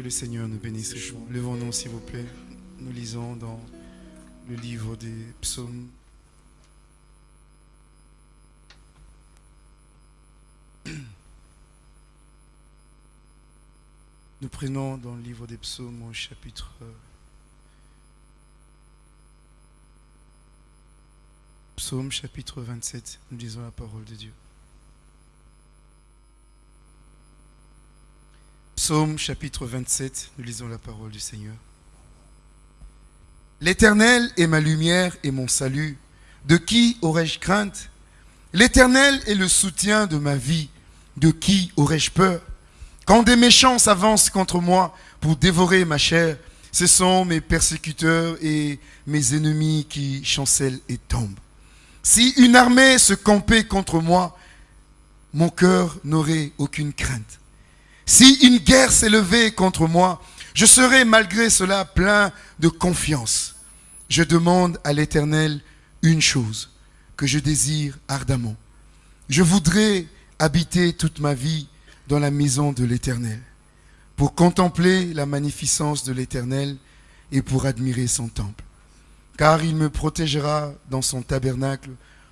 Que le Seigneur nous bénisse. Levons-nous, s'il vous plaît. Nous lisons dans le livre des psaumes. Nous prenons dans le livre des psaumes au chapitre Psaume chapitre 27, nous lisons la parole de Dieu. Psaume chapitre 27, nous lisons la parole du Seigneur. L'Éternel est ma lumière et mon salut. De qui aurais-je crainte? L'Éternel est le soutien de ma vie. De qui aurais-je peur? Quand des méchants s'avancent contre moi pour dévorer ma chair, ce sont mes persécuteurs et mes ennemis qui chancellent et tombent. Si une armée se campait contre moi, mon cœur n'aurait aucune crainte. Si une guerre s'élevait contre moi, je serais malgré cela plein de confiance. Je demande à l'Éternel une chose que je désire ardemment. Je voudrais habiter toute ma vie dans la maison de l'Éternel, pour contempler la magnificence de l'Éternel et pour admirer son temple. Car il me protégera dans son tabernacle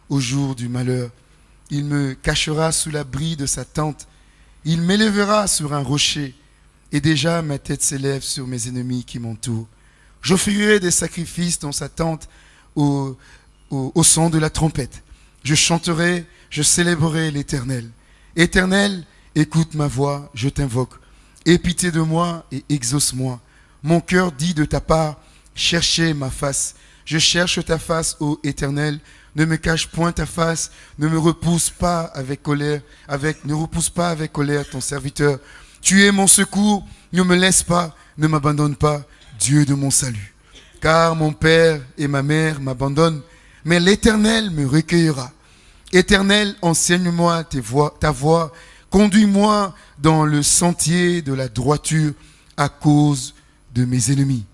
au jour du malheur. Il me cachera sous l'abri de sa tente il m'élèvera sur un rocher, et déjà ma tête s'élève sur mes ennemis qui m'entourent. J'offrirai des sacrifices dans sa tente au, son de la trompette. Je chanterai, je célébrerai l'Éternel. Éternel, écoute ma voix, je t'invoque. Aie pitié de moi et exauce-moi. Mon cœur dit de ta part, cherchez ma face. Je cherche ta face, ô Éternel. Ne me cache point ta face, ne me repousse pas avec colère, avec, ne repousse pas avec colère ton serviteur. Tu es mon secours, ne me laisse pas, ne m'abandonne pas, Dieu de mon salut. Car mon père et ma mère m'abandonnent, mais l'Éternel me recueillera. Éternel, enseigne-moi ta voix, conduis-moi dans le sentier de la droiture à cause de mes ennemis.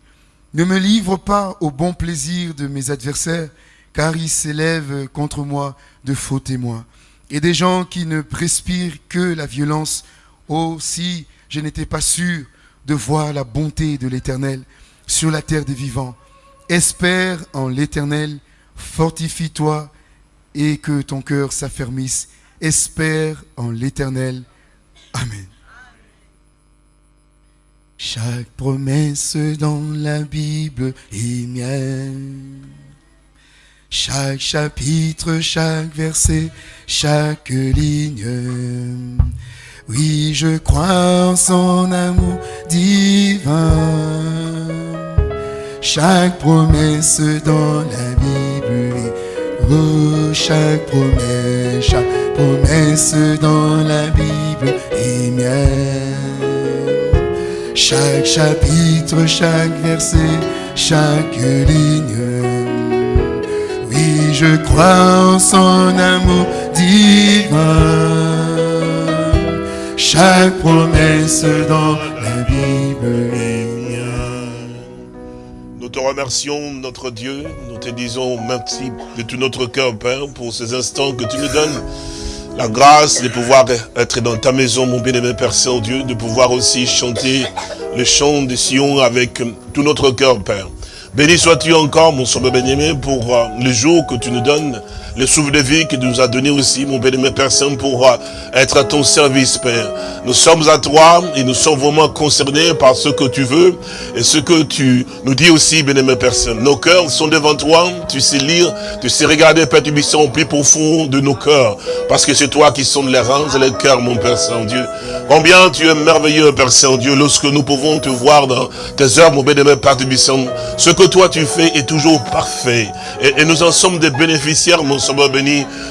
Ne me livre pas au bon plaisir de mes adversaires, car il s'élève contre moi de faux témoins et des gens qui ne respirent que la violence. Oh, si je n'étais pas sûr de voir la bonté de l'Éternel sur la terre des vivants. Espère en l'Éternel, fortifie-toi et que ton cœur s'affermisse. Espère en l'Éternel. Amen. Chaque promesse dans la Bible est mienne. Chaque chapitre, chaque verset, chaque ligne. Oui, je crois en son amour divin. Chaque promesse dans la Bible. Oh, chaque promesse, chaque promesse dans la Bible est mienne. Chaque chapitre, chaque verset, chaque ligne je crois en son amour divin. Chaque promesse dans la Bible est mienne. Nous te remercions, notre Dieu. Nous te disons merci de tout notre cœur, Père, pour ces instants que tu nous donnes. La grâce de pouvoir être dans ta maison, mon bien-aimé Père Saint-Dieu, de pouvoir aussi chanter le chant de Sion avec tout notre cœur, Père. Béni sois-tu encore, mon sauveur bien-aimé, pour euh, le jour que tu nous donnes, le souffle de vie que tu nous as donné aussi, mon bien-aimé Père Saint, pour être à ton service, Père. Nous sommes à toi et nous sommes vraiment concernés par ce que tu veux et ce que tu nous dis aussi, bien-aimé Père Saint. Nos cœurs sont devant toi, tu sais lire, tu sais regarder, Père, tu au plus profond de nos cœurs, parce que c'est toi qui sondes les reins et les cœurs, mon Père Saint-Dieu. Combien tu es merveilleux, Père Saint-Dieu, lorsque nous pouvons te voir dans tes œuvres, mon bien-aimé Père Tubissant. Ce que toi tu fais est toujours parfait. Et, nous en sommes des bénéficiaires, mon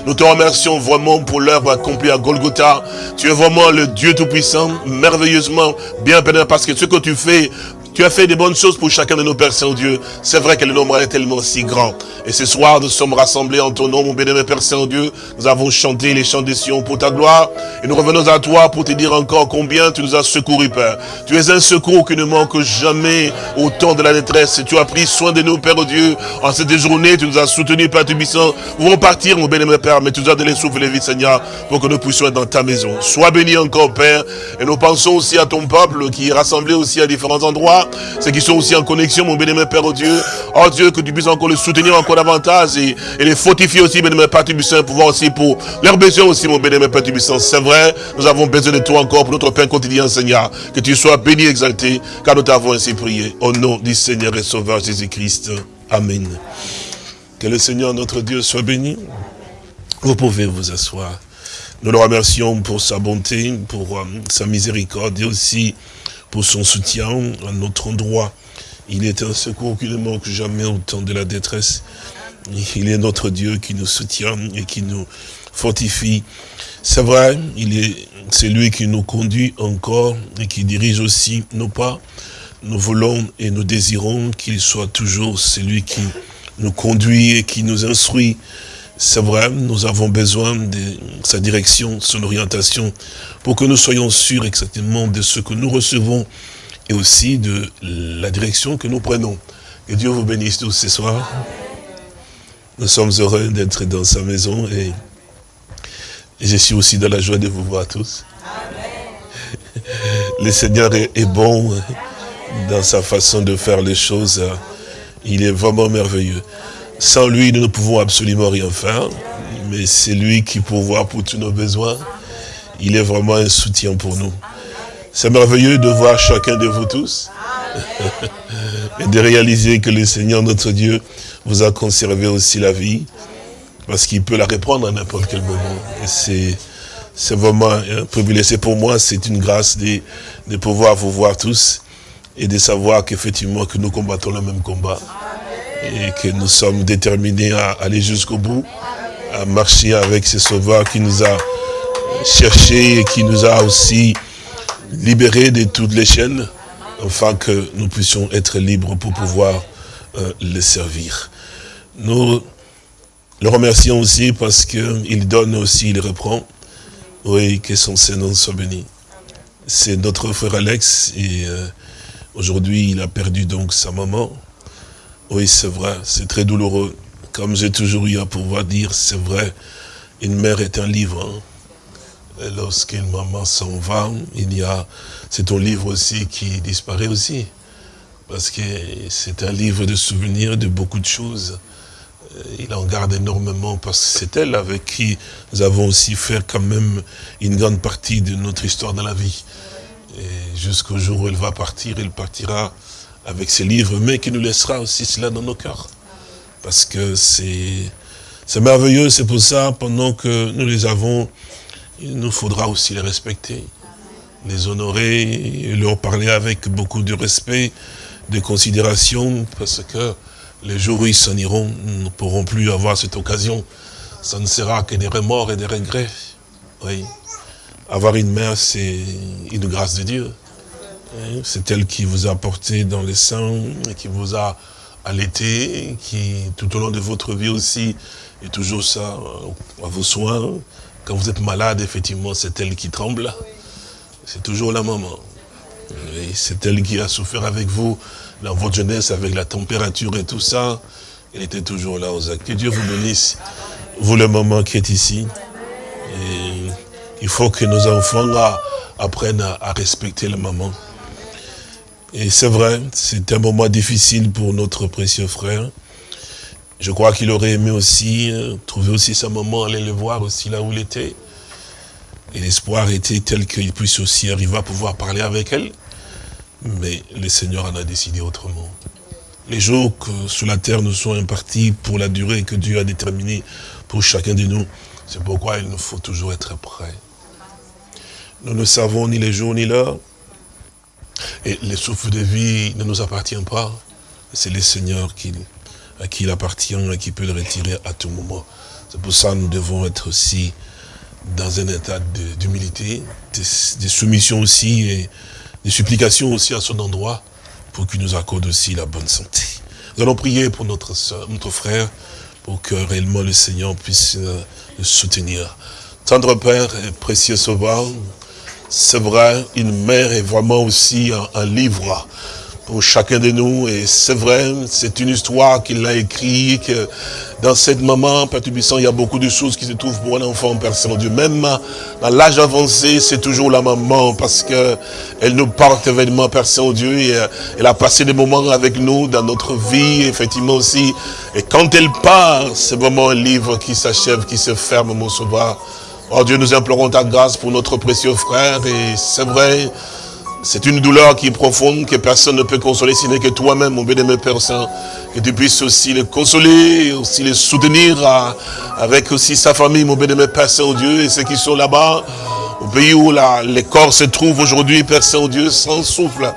Nous te remercions vraiment pour l'œuvre accomplie à Golgotha. Tu es vraiment le Dieu Tout-Puissant, merveilleusement bien béni, parce que ce que tu fais Tu as fait des bonnes choses pour chacun de nos Pères Saint-Dieu. C'est vrai que le nombre est tellement si grand. Et ce soir, nous sommes rassemblés en ton nom, mon bénémoine Père Saint-Dieu. Nous avons chanté les chants des Sion pour ta gloire. Et nous revenons à toi pour te dire encore combien tu nous as secourus, Père. Tu es un secours qui ne manque jamais au temps de la détresse. Tu as pris soin de nous, Père Dieu. En cette journée, tu nous as soutenus, Père Tubissant. Nous pouvons partir, mon bénémoine Père, mais tu nous as donné souffle et vie, Seigneur, pour que nous puissions être dans ta maison. Sois béni encore, Père. Et nous pensons aussi à ton peuple qui est rassemblé aussi à différents endroits. Ceux qui sont aussi en connexion, mon bénémoine Père, oh Dieu. Oh Dieu, que tu puisses encore le soutenir encore davantage et, les fortifier aussi, bénémoine Père Tubissant, pour voir aussi pour leurs besoins aussi, mon bénémoine Père Tubissant. C'est vrai, nous avons besoin de toi encore pour notre pain quotidien, Seigneur. Que tu sois béni, exalté, car nous t'avons ainsi prié. Au nom du Seigneur et Sauveur Jésus-Christ. Amen. Que le Seigneur notre Dieu soit béni. Vous pouvez vous asseoir. Nous le remercions pour sa bonté, pour euh, sa miséricorde et aussi pour son soutien à notre endroit. Il est un secours qui ne manque jamais au temps de la détresse. Il est notre Dieu qui nous soutient et qui nous fortifie. C'est vrai, il est, c'est lui qui nous conduit encore et qui dirige aussi nos pas. Nous voulons et nous désirons qu'il soit toujours celui qui nous conduit et qui nous instruit. C'est vrai, nous avons besoin de sa direction, son orientation, pour que nous soyons sûrs exactement de ce que nous recevons et aussi de la direction que nous prenons. Que Dieu vous bénisse tous ce soir. Nous sommes heureux d'être dans sa maison et, je suis aussi dans la joie de vous voir tous. Le Seigneur est, bon dans sa façon de faire les choses. Il est vraiment merveilleux. Sans lui, nous ne pouvons absolument rien faire. Mais c'est lui qui pourvoit pour tous nos besoins. Il est vraiment un soutien pour nous. C'est merveilleux de voir chacun de vous tous. et de réaliser que le Seigneur, notre Dieu, vous a conservé aussi la vie. Parce qu'il peut la reprendre à n'importe quel moment. Et c'est... C'est vraiment un privilège. C'est pour moi, c'est une grâce de, de pouvoir vous voir tous et de savoir qu'effectivement que nous combattons le même combat et que nous sommes déterminés à aller jusqu'au bout, à marcher avec ce sauveur qui nous a cherchés et qui nous a aussi libérés de toutes les chaînes, afin que nous puissions être libres pour pouvoir euh, le servir. Nous le remercions aussi parce qu'il donne aussi, il reprend. Oui, que son Seigneur soit béni. C'est notre frère Alex et euh, aujourd'hui il a perdu donc sa maman. Oui, c'est vrai, c'est très douloureux. Comme j'ai toujours eu à pouvoir dire, c'est vrai, une mère est un livre. Hein. Lorsqu'une maman s'en va, il y a, c'est ton livre aussi qui disparaît aussi. Parce que c'est un livre de souvenirs de beaucoup de choses. Il en garde énormément parce que c'est elle avec qui nous avons aussi fait quand même une grande partie de notre histoire dans la vie. Et jusqu'au jour où elle va partir, elle partira avec ses livres, mais qui nous laissera aussi cela dans nos cœurs. Parce que c'est merveilleux, c'est pour ça, pendant que nous les avons, il nous faudra aussi les respecter, les honorer, leur parler avec beaucoup de respect, de considération, parce que les jours où ils s'en iront, nous ne pourrons plus avoir cette occasion. Ça ne sera que des remords et des regrets. Oui. Avoir une mère, c'est une grâce de Dieu. Hein, c'est elle qui vous a porté dans les seins, qui vous a allaité, qui tout au long de votre vie aussi est toujours ça euh, à vos soins. Quand vous êtes malade, effectivement, c'est elle qui tremble. C'est toujours la maman. C'est elle qui a souffert avec vous dans votre jeunesse, avec la température et tout ça. Elle était toujours là aux actes. Que Dieu vous bénisse, vous le maman qui est ici. il faut que nos enfants apprennent à respecter la maman. Et c'est vrai, c'est un moment difficile pour notre précieux frère. Je crois qu'il aurait aimé aussi euh, trouver aussi sa maman, aller le voir aussi là où il était. Et l'espoir était tel qu'il puisse aussi arriver à pouvoir parler avec elle. Mais le Seigneur en a décidé autrement. Les jours que sur la terre nous sont impartis pour la durée que Dieu a déterminée pour chacun de nous, c'est pourquoi il nous faut toujours être prêts. Nous ne savons ni les jours ni l'heure, et le souffle de vie ne nous appartient pas. C'est le Seigneur qui, à qui il appartient et qui peut le retirer à tout moment. C'est pour ça que nous devons être aussi dans un état d'humilité, de, soumission aussi, et de supplication aussi à son endroit, pour qu'il nous accorde aussi la bonne santé. Nous allons prier pour notre soeur, notre frère, pour que réellement le Seigneur puisse euh, le soutenir. Tendre Père et précieux Sauveur, c'est vrai, une mère est vraiment aussi un livre pour chacun de nous. Et c'est vrai, c'est une histoire qu'il a écrite, que dans cette maman, Père il y a beaucoup de choses qui se trouvent pour un enfant, Père Saint-Dieu. Même dans l'âge avancé, c'est toujours la maman, parce que elle nous porte événement, Père Saint-Dieu, et euh, elle a passé des moments avec nous dans notre vie, effectivement aussi. Et quand elle part, c'est vraiment un livre qui s'achève, qui se ferme, mon sauveur. Oh Dieu, nous implorons ta grâce pour notre précieux frère, et c'est vrai, c'est une douleur qui est profonde, que personne ne peut consoler, si n'est que toi-même, mon bien-aimé Père Saint, que tu puisses aussi le consoler, aussi le soutenir avec aussi sa famille, mon bien-aimé Père Saint-Dieu, et ceux qui sont là-bas, au pays où les corps se trouvent aujourd'hui, Père Saint-Dieu, sans souffle.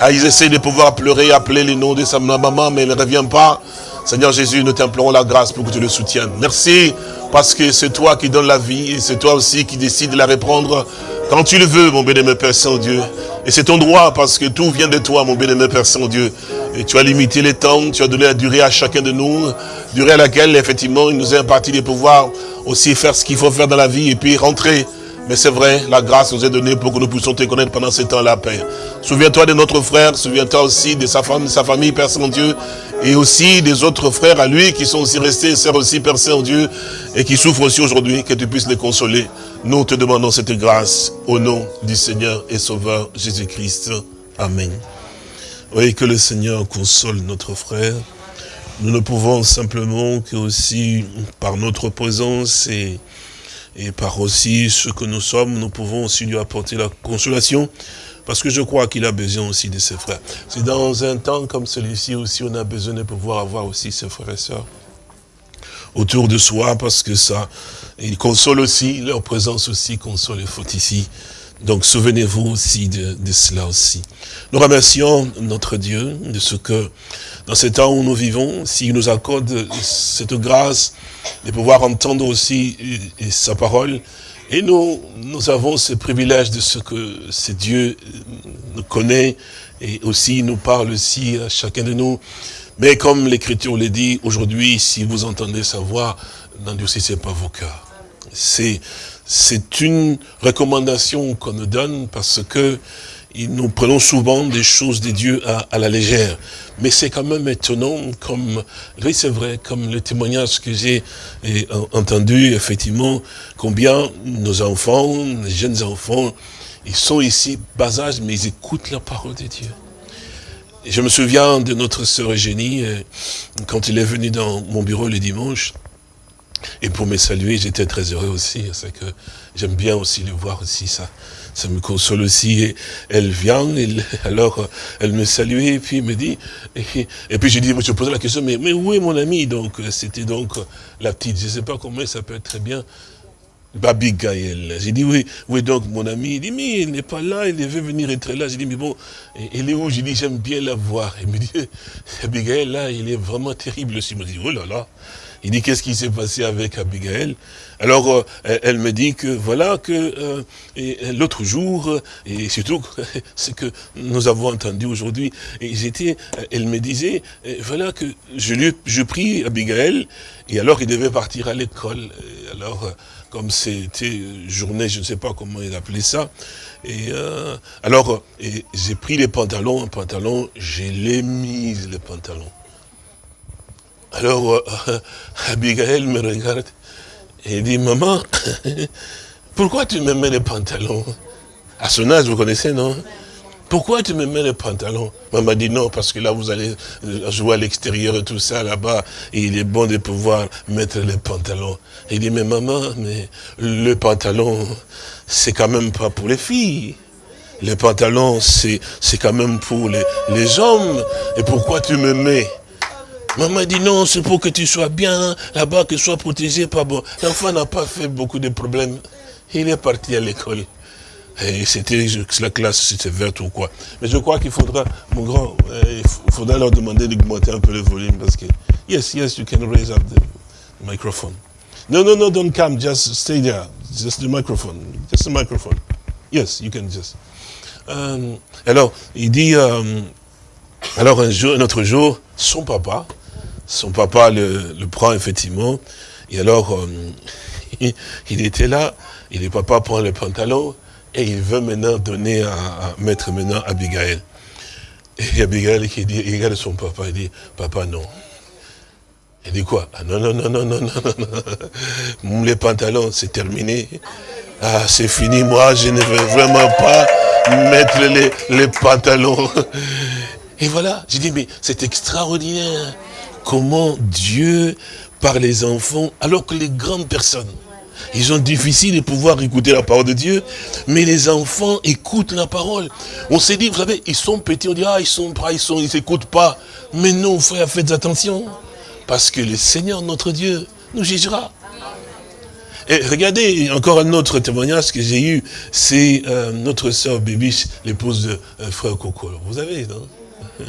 Ah, ils essaient de pouvoir pleurer, appeler les noms de sa maman, mais elle ne revient pas. Seigneur Jésus, nous t'implorons la grâce pour que tu le soutiennes. Merci, parce que c'est toi qui donnes la vie, et c'est toi aussi qui décides de la reprendre quand tu le veux, mon bien-aimé Père Saint-Dieu. Et c'est ton droit parce que tout vient de toi, mon bien-aimé Père Saint-Dieu. Et tu as limité les temps, tu as donné la durée à chacun de nous, durée à laquelle, effectivement, il nous est imparti de pouvoir aussi faire ce qu'il faut faire dans la vie et puis rentrer. Mais c'est vrai, la grâce nous est donnée pour que nous puissions te connaître pendant ce temps-là, Père. Souviens-toi de notre frère, souviens-toi aussi de sa femme, de sa famille, Père Saint-Dieu, et aussi des autres frères à lui qui sont aussi restés, sœurs aussi, Père Saint-Dieu, et qui souffrent aussi aujourd'hui, que tu puisses les consoler. Nous te demandons cette grâce au nom du Seigneur et Sauveur Jésus-Christ. Amen. Oui, que le Seigneur console notre frère. Nous ne pouvons simplement que aussi, par notre présence et, et par aussi ce que nous sommes, nous pouvons aussi lui apporter la consolation, parce que je crois qu'il a besoin aussi de ses frères. C'est dans un temps comme celui-ci aussi, on a besoin de pouvoir avoir aussi ses frères et sœurs autour de soi, parce que ça, il console aussi, leur présence aussi console les fautes ici. Donc souvenez-vous aussi de, cela aussi. Nous remercions notre Dieu de ce que, dans ce temps où nous vivons, s'il nous accorde cette grâce de pouvoir entendre aussi sa parole, et nous, nous avons ce privilège de ce que ce Dieu nous connaît et aussi nous parle aussi à chacun de nous. Mais comme l'Écriture le dit, aujourd'hui, si vous entendez sa voix, n'endurcissez pas vos cœurs. C'est c'est une recommandation qu'on nous donne parce que nous prenons souvent des choses de Dieu à, la légère. Mais c'est quand même étonnant, comme, oui c'est vrai, comme le témoignage que j'ai entendu, effectivement, combien nos enfants, les jeunes enfants, ils sont ici, bas âge, mais ils écoutent la parole de Dieu. je me souviens de notre sœur Eugénie, euh, quand il est venu dans mon bureau le dimanche, et pour me saluer, j'étais très heureux aussi. C'est que j'aime bien aussi le voir aussi, ça. Ça me console aussi. Et elle vient, alors elle me salue et puis me dit, et, puis je dis, je pose la question, mais, où est mon ami? Donc c'était donc la petite, je ne sais pas comment elle s'appelle très bien, Abigail. J'ai dit, oui, oui, donc mon ami, il dit, mais il n'est pas là, il devait venir être là. J'ai dit, mais bon, il est où J'ai dit, j'aime bien la voir. Il me dit, Abigail, là, il est vraiment terrible aussi. Il me dit, oh là là. Il dit, qu'est-ce qui s'est passé avec Abigail? Alors, euh, elle me dit que, voilà, que euh, l'autre jour, et surtout, ce que nous avons entendu aujourd'hui, elle me disait, voilà, que je lui, je prie Abigail, et alors il devait partir à l'école. Alors, comme c'était journée, je ne sais pas comment il appelait ça, et euh, alors, j'ai pris les pantalons, un pantalon, je l'ai mis, les pantalons. Alors, euh, Abigail me regarde et dit, maman, pourquoi tu me mets les pantalons? À son âge, vous connaissez, non? Pourquoi tu me mets les pantalons? Maman dit non, parce que là, vous allez jouer à l'extérieur et tout ça, là-bas, il est bon de pouvoir mettre les pantalons. Il dit, mais maman, mais le pantalon, c'est quand même pas pour les filles. Les pantalons, c'est quand même pour les, les hommes. Et pourquoi tu me mets Maman dit non, c'est pour que tu sois bien là-bas, que tu sois protégé. Pas bon. L'enfant n'a pas fait beaucoup de problèmes. Il est parti à l'école. Et c'était la classe, c'était verte ou quoi. Mais je crois qu'il faudra, mon grand, euh, il faudra leur demander d'augmenter un peu le volume parce que, yes, yes, you can raise up the microphone. No, no, no, don't come, just stay there. Just the microphone, just the microphone. Yes, you can just. Euh, alors, il dit, euh, Alors un jour, un autre jour, son papa, son papa le, prend effectivement, et alors euh, il, était là, et le papa prend le pantalon, et il veut maintenant donner à, mettre maintenant Abigail. Et Abigail qui dit, il regarde son papa, il dit, papa non. Il dit quoi? Ah, Non, non, non, non, non, non, non. Les pantalons, c'est terminé. Ah, c'est fini, moi, je ne veux vraiment pas mettre les, les pantalons. Et voilà, j'ai dit, mais c'est extraordinaire. Comment Dieu, par les enfants, alors que les grandes personnes, ils ont difficile de pouvoir écouter la parole de Dieu, mais les enfants écoutent la parole. On s'est dit, vous savez, ils sont petits, on dit, ah, ils sont pas, ils sont, ils pas. Mais non, frère, faites attention. Parce que le Seigneur, notre Dieu, nous jugera. Et regardez, encore un autre témoignage que j'ai eu, c'est euh, notre sœur Bébiche, l'épouse de euh, frère Coco. Vous avez, non?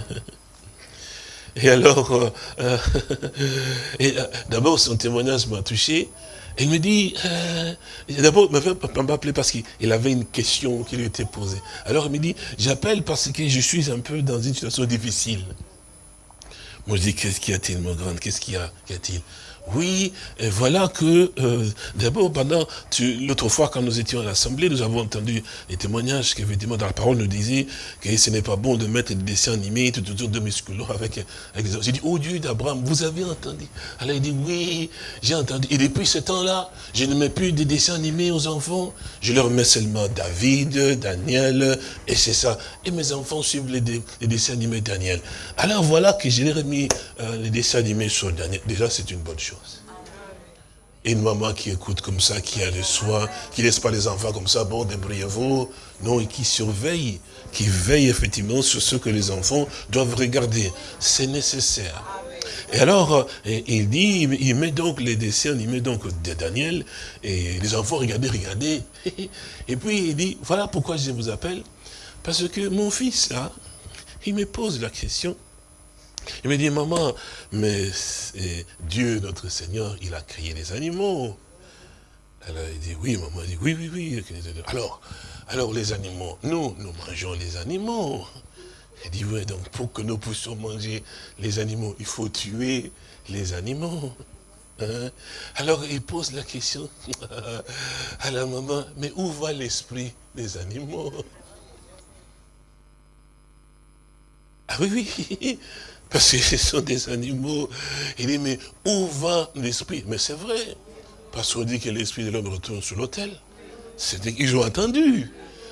Et alors, euh, d'abord son témoignage m'a touché. Il me dit, d'abord, il m'a appelé parce qu'il avait une question qui lui était posée. Alors il me dit, j'appelle parce que je suis un peu dans une situation difficile. Moi je dis, qu'est-ce qu'il y a-t-il, mon grand? Qu'est-ce qu'il y a-t-il? Oui, et voilà que, euh, d'abord, pendant, l'autre fois, quand nous étions à l'Assemblée, nous avons entendu les témoignages qu'effectivement, dans la parole, nous disait que ce n'est pas bon de mettre des dessins animés tout autour de musculants avec, avec J'ai dit, oh Dieu d'Abraham, vous avez entendu? Alors il dit, oui, j'ai entendu. Et depuis ce temps-là, je ne mets plus de dessins animés aux enfants. Je leur mets seulement David, Daniel, et c'est ça. Et mes enfants suivent les, dessins animés Daniel. Alors voilà que je leur ai mis euh, les dessins animés sur Daniel. Déjà, c'est une bonne chose. Une maman qui écoute comme ça, qui a le soin, qui laisse pas les enfants comme ça, bon, débrouillez-vous. Non, et qui surveille, qui veille effectivement sur ce que les enfants doivent regarder. C'est nécessaire. Et alors, il dit, il met donc les dessins, il met donc Daniel, et les enfants, regardez, regardez. Et puis il dit, voilà pourquoi je vous appelle. Parce que mon fils, là, il me pose la question, il me dit, maman, mais Dieu, notre Seigneur, il a créé les animaux. Alors il dit, oui, maman, il dit, oui, oui, oui. Alors, alors les animaux, nous, nous mangeons les animaux. Il dit, oui, donc pour que nous puissions manger les animaux, il faut tuer les animaux. Hein? Alors il pose la question à la maman, mais où va l'esprit des animaux? Ah oui, oui, parce que ce sont des animaux. Il dit, mais où va l'esprit? Mais c'est vrai. Parce qu'on dit que l'esprit de l'homme retourne sur l'autel. C'est qu'ils ont attendu.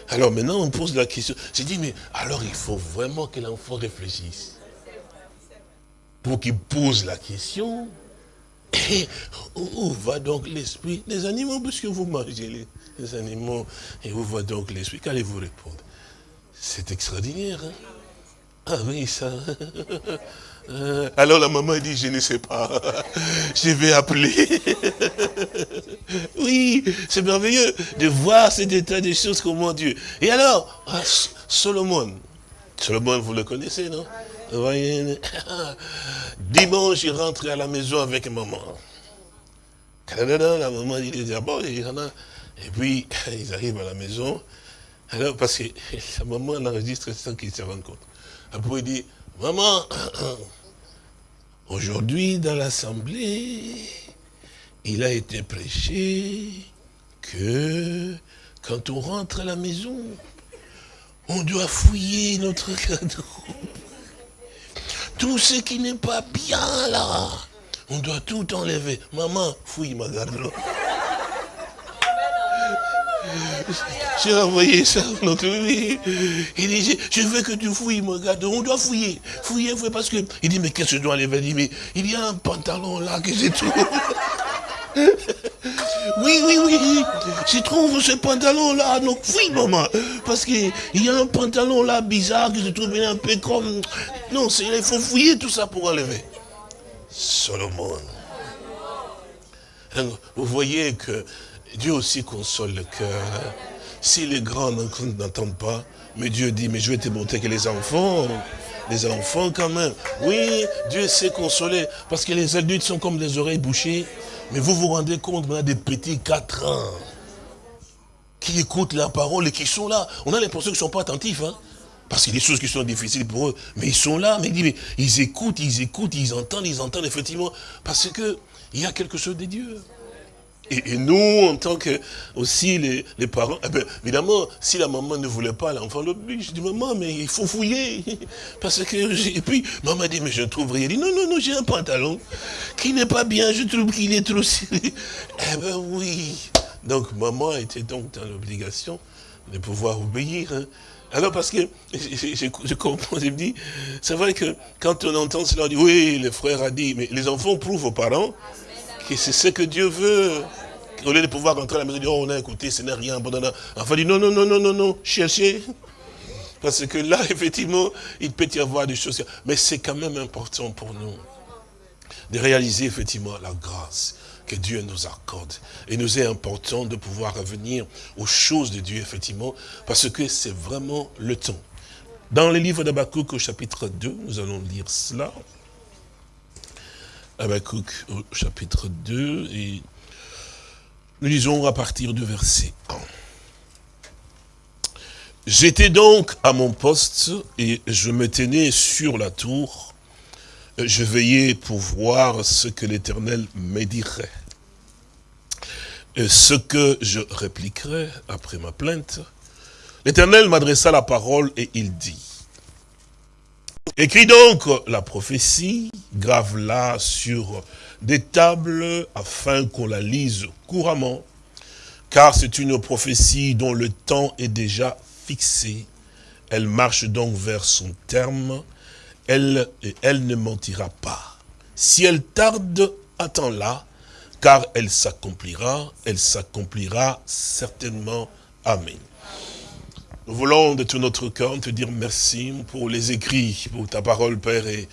Alors maintenant, on pose la question. J'ai dit, mais alors il faut vraiment que l'enfant réfléchisse. Pour qu'il pose la question. Et où va donc l'esprit des animaux? Puisque vous mangez les, animaux. Et où va donc l'esprit? Qu'allez-vous répondre? C'est extraordinaire. Hein? Ah oui, ça. Euh, alors la maman dit, je ne sais pas, je vais appeler. oui, c'est merveilleux de voir cet état des choses, comment Dieu. Et alors, ah, Solomon, Solomon, vous le connaissez, non? Dimanche, il rentre à la maison avec maman. La maman dit, ah bon, et puis, ils arrivent à la maison. Alors, parce que la maman enregistre sans qu'ils se rendent compte. Après, il dit, maman, aujourd'hui dans l'assemblée, il a été prêché que quand on rentre à la maison, on doit fouiller notre cadeau. Tout ce qui n'est pas bien là, on doit tout enlever. Maman, fouille ma garde-robe. J'ai envoyé ça. Donc, il dit, je veux que tu fouilles, mon gars. On doit fouiller. Fouiller, fouiller, parce que. Il dit, mais qu'est-ce que je dois aller Il dit, mais il y a un pantalon là que j'ai trouvé. Oui, oui, oui, je trouve ce pantalon-là, donc fouille, maman. Parce qu'il y a un pantalon là bizarre que je trouve un peu comme... Non, il faut fouiller tout ça pour enlever. Solomon. Vous voyez que Dieu aussi console le cœur. Si les grands n'entendent pas, mais Dieu dit, mais je vais te montrer que les enfants, les enfants quand même, oui, Dieu sait consoler, parce que les adultes sont comme des oreilles bouchées, mais vous vous rendez compte, on a des petits 4 ans, qui écoutent la parole et qui sont là. On a l'impression qu'ils ne sont pas attentifs, hein. Parce qu'il y a des choses qui sont difficiles pour eux. Mais ils sont là, mais, mais ils écoutent, ils écoutent, ils entendent, ils entendent effectivement. Parce que il y a quelque chose de Dieu. Et, nous, en tant que aussi les, les parents, eh bien, évidemment, si la maman ne voulait pas, l'enfant l'oblige. Je dis, maman, mais il faut fouiller. Parce que, et puis, maman dit, mais je ne trouve rien. dit, non, non, non, j'ai un pantalon qui n'est pas bien, je trouve qu'il est trop serré. Eh ben oui. Donc, maman était donc dans l'obligation de pouvoir obéir. Hein. Alors parce que je, comprends, je me dis, c'est vrai que quand on entend cela, on dit, oui, le frère a dit, mais les enfants prouvent aux parents que c'est ce que Dieu veut. Au lieu de pouvoir rentrer à la maison et dire, oh, on a écouté, ce n'est rien, Enfin, dit, non, non, non, non, non, non, cherchez. Parce que là, effectivement, il peut y avoir des choses. Mais c'est quand même important pour nous de réaliser, effectivement, la grâce que Dieu nous accorde. Et nous est important de pouvoir revenir aux choses de Dieu, effectivement, parce que c'est vraiment le temps. Dans le livre d'Abakouk au chapitre 2, nous allons lire cela. Habakkuk chapitre 2 et nous lisons à partir du verset 1. J'étais donc à mon poste et je me tenais sur la tour. Je veillais pour voir ce que l'Éternel me dirait. Et ce que je répliquerai après ma plainte. L'Éternel m'adressa la parole et il dit, Écris donc la prophétie, grave-la sur des tables afin qu'on la lise couramment, car c'est une prophétie dont le temps est déjà fixé. Elle marche donc vers son terme, elle, et elle ne mentira pas. Si elle tarde, attends-la, car elle s'accomplira, elle s'accomplira certainement. Amen. Nous voulons de tout notre cœur te dire merci pour les écrits, pour ta parole, Père, et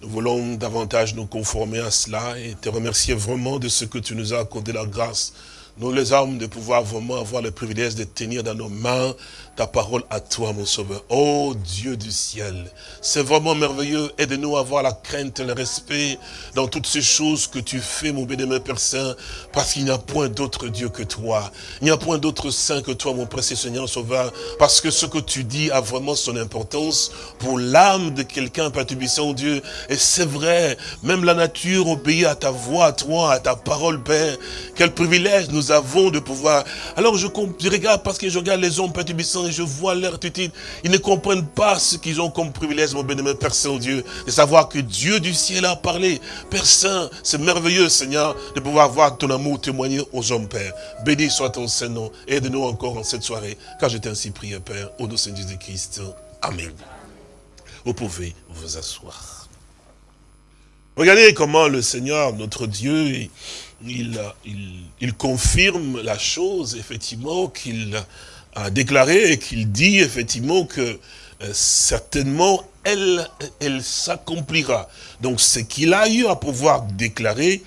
nous voulons davantage nous conformer à cela et te remercier vraiment de ce que tu nous as accordé la grâce nous les hommes, de pouvoir vraiment avoir le privilège de tenir dans nos mains ta parole à toi, mon sauveur. Oh Dieu du ciel, c'est vraiment merveilleux. Aide-nous à avoir la crainte et le respect dans toutes ces choses que tu fais, mon bénémoine Père Saint, parce qu'il n'y a point d'autre Dieu que toi. Il n'y a point d'autre Saint que toi, mon précieux Seigneur Sauveur, parce que ce que tu dis a vraiment son importance pour l'âme de quelqu'un, Père Tubissant, Dieu. Et c'est vrai, même la nature obéit à ta voix, à toi, à ta parole, Père. Quel privilège nous avons de pouvoir... Alors je, regarde, parce que je regarde les hommes, Père je vois leur attitude. Ils ne comprennent pas ce qu'ils ont comme privilège, mon bénémoine Père Saint-Dieu, de savoir que Dieu du ciel a parlé. Père Saint, c'est merveilleux, Seigneur, de pouvoir voir ton amour témoigner aux hommes, Père. Béni soit ton Saint-Nom. Aide-nous encore en cette soirée, car je t'ai ainsi prié, Père, au nom de Jésus-Christ. Amen. Vous pouvez vous asseoir. Regardez comment le Seigneur, notre Dieu, il, il, confirme la chose, effectivement, qu'il a déclaré et qu'il dit effectivement que euh, certainement elle, elle s'accomplira. Donc ce qu'il a eu à pouvoir déclarer,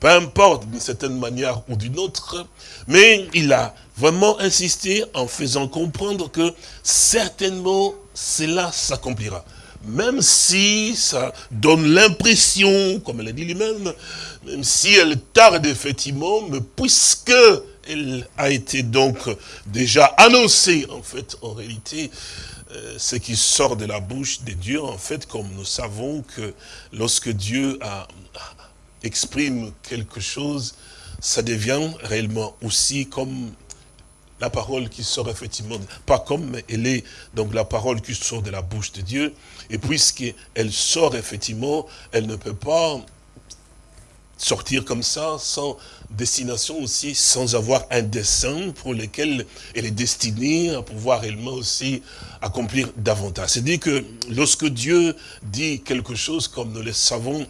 peu importe d'une certaine manière ou d'une autre, mais il a vraiment insisté en faisant comprendre que certainement cela s'accomplira. Même si ça donne l'impression, comme elle a dit lui-même, même si elle tarde effectivement, mais puisque elle a été donc déjà annoncée, en fait, en réalité, euh, ce qui sort de la bouche de Dieu, en fait, comme nous savons que lorsque Dieu exprime quelque chose, ça devient réellement aussi comme la parole qui sort effectivement, pas comme, elle est donc la parole qui sort de la bouche de Dieu, et puisqu'elle sort effectivement, elle ne peut pas sortir comme ça, sans destination aussi, sans avoir un dessin pour lequel elle est destinée à pouvoir réellement aussi accomplir davantage. C'est-à-dire que lorsque Dieu dit quelque chose, comme nous le savons,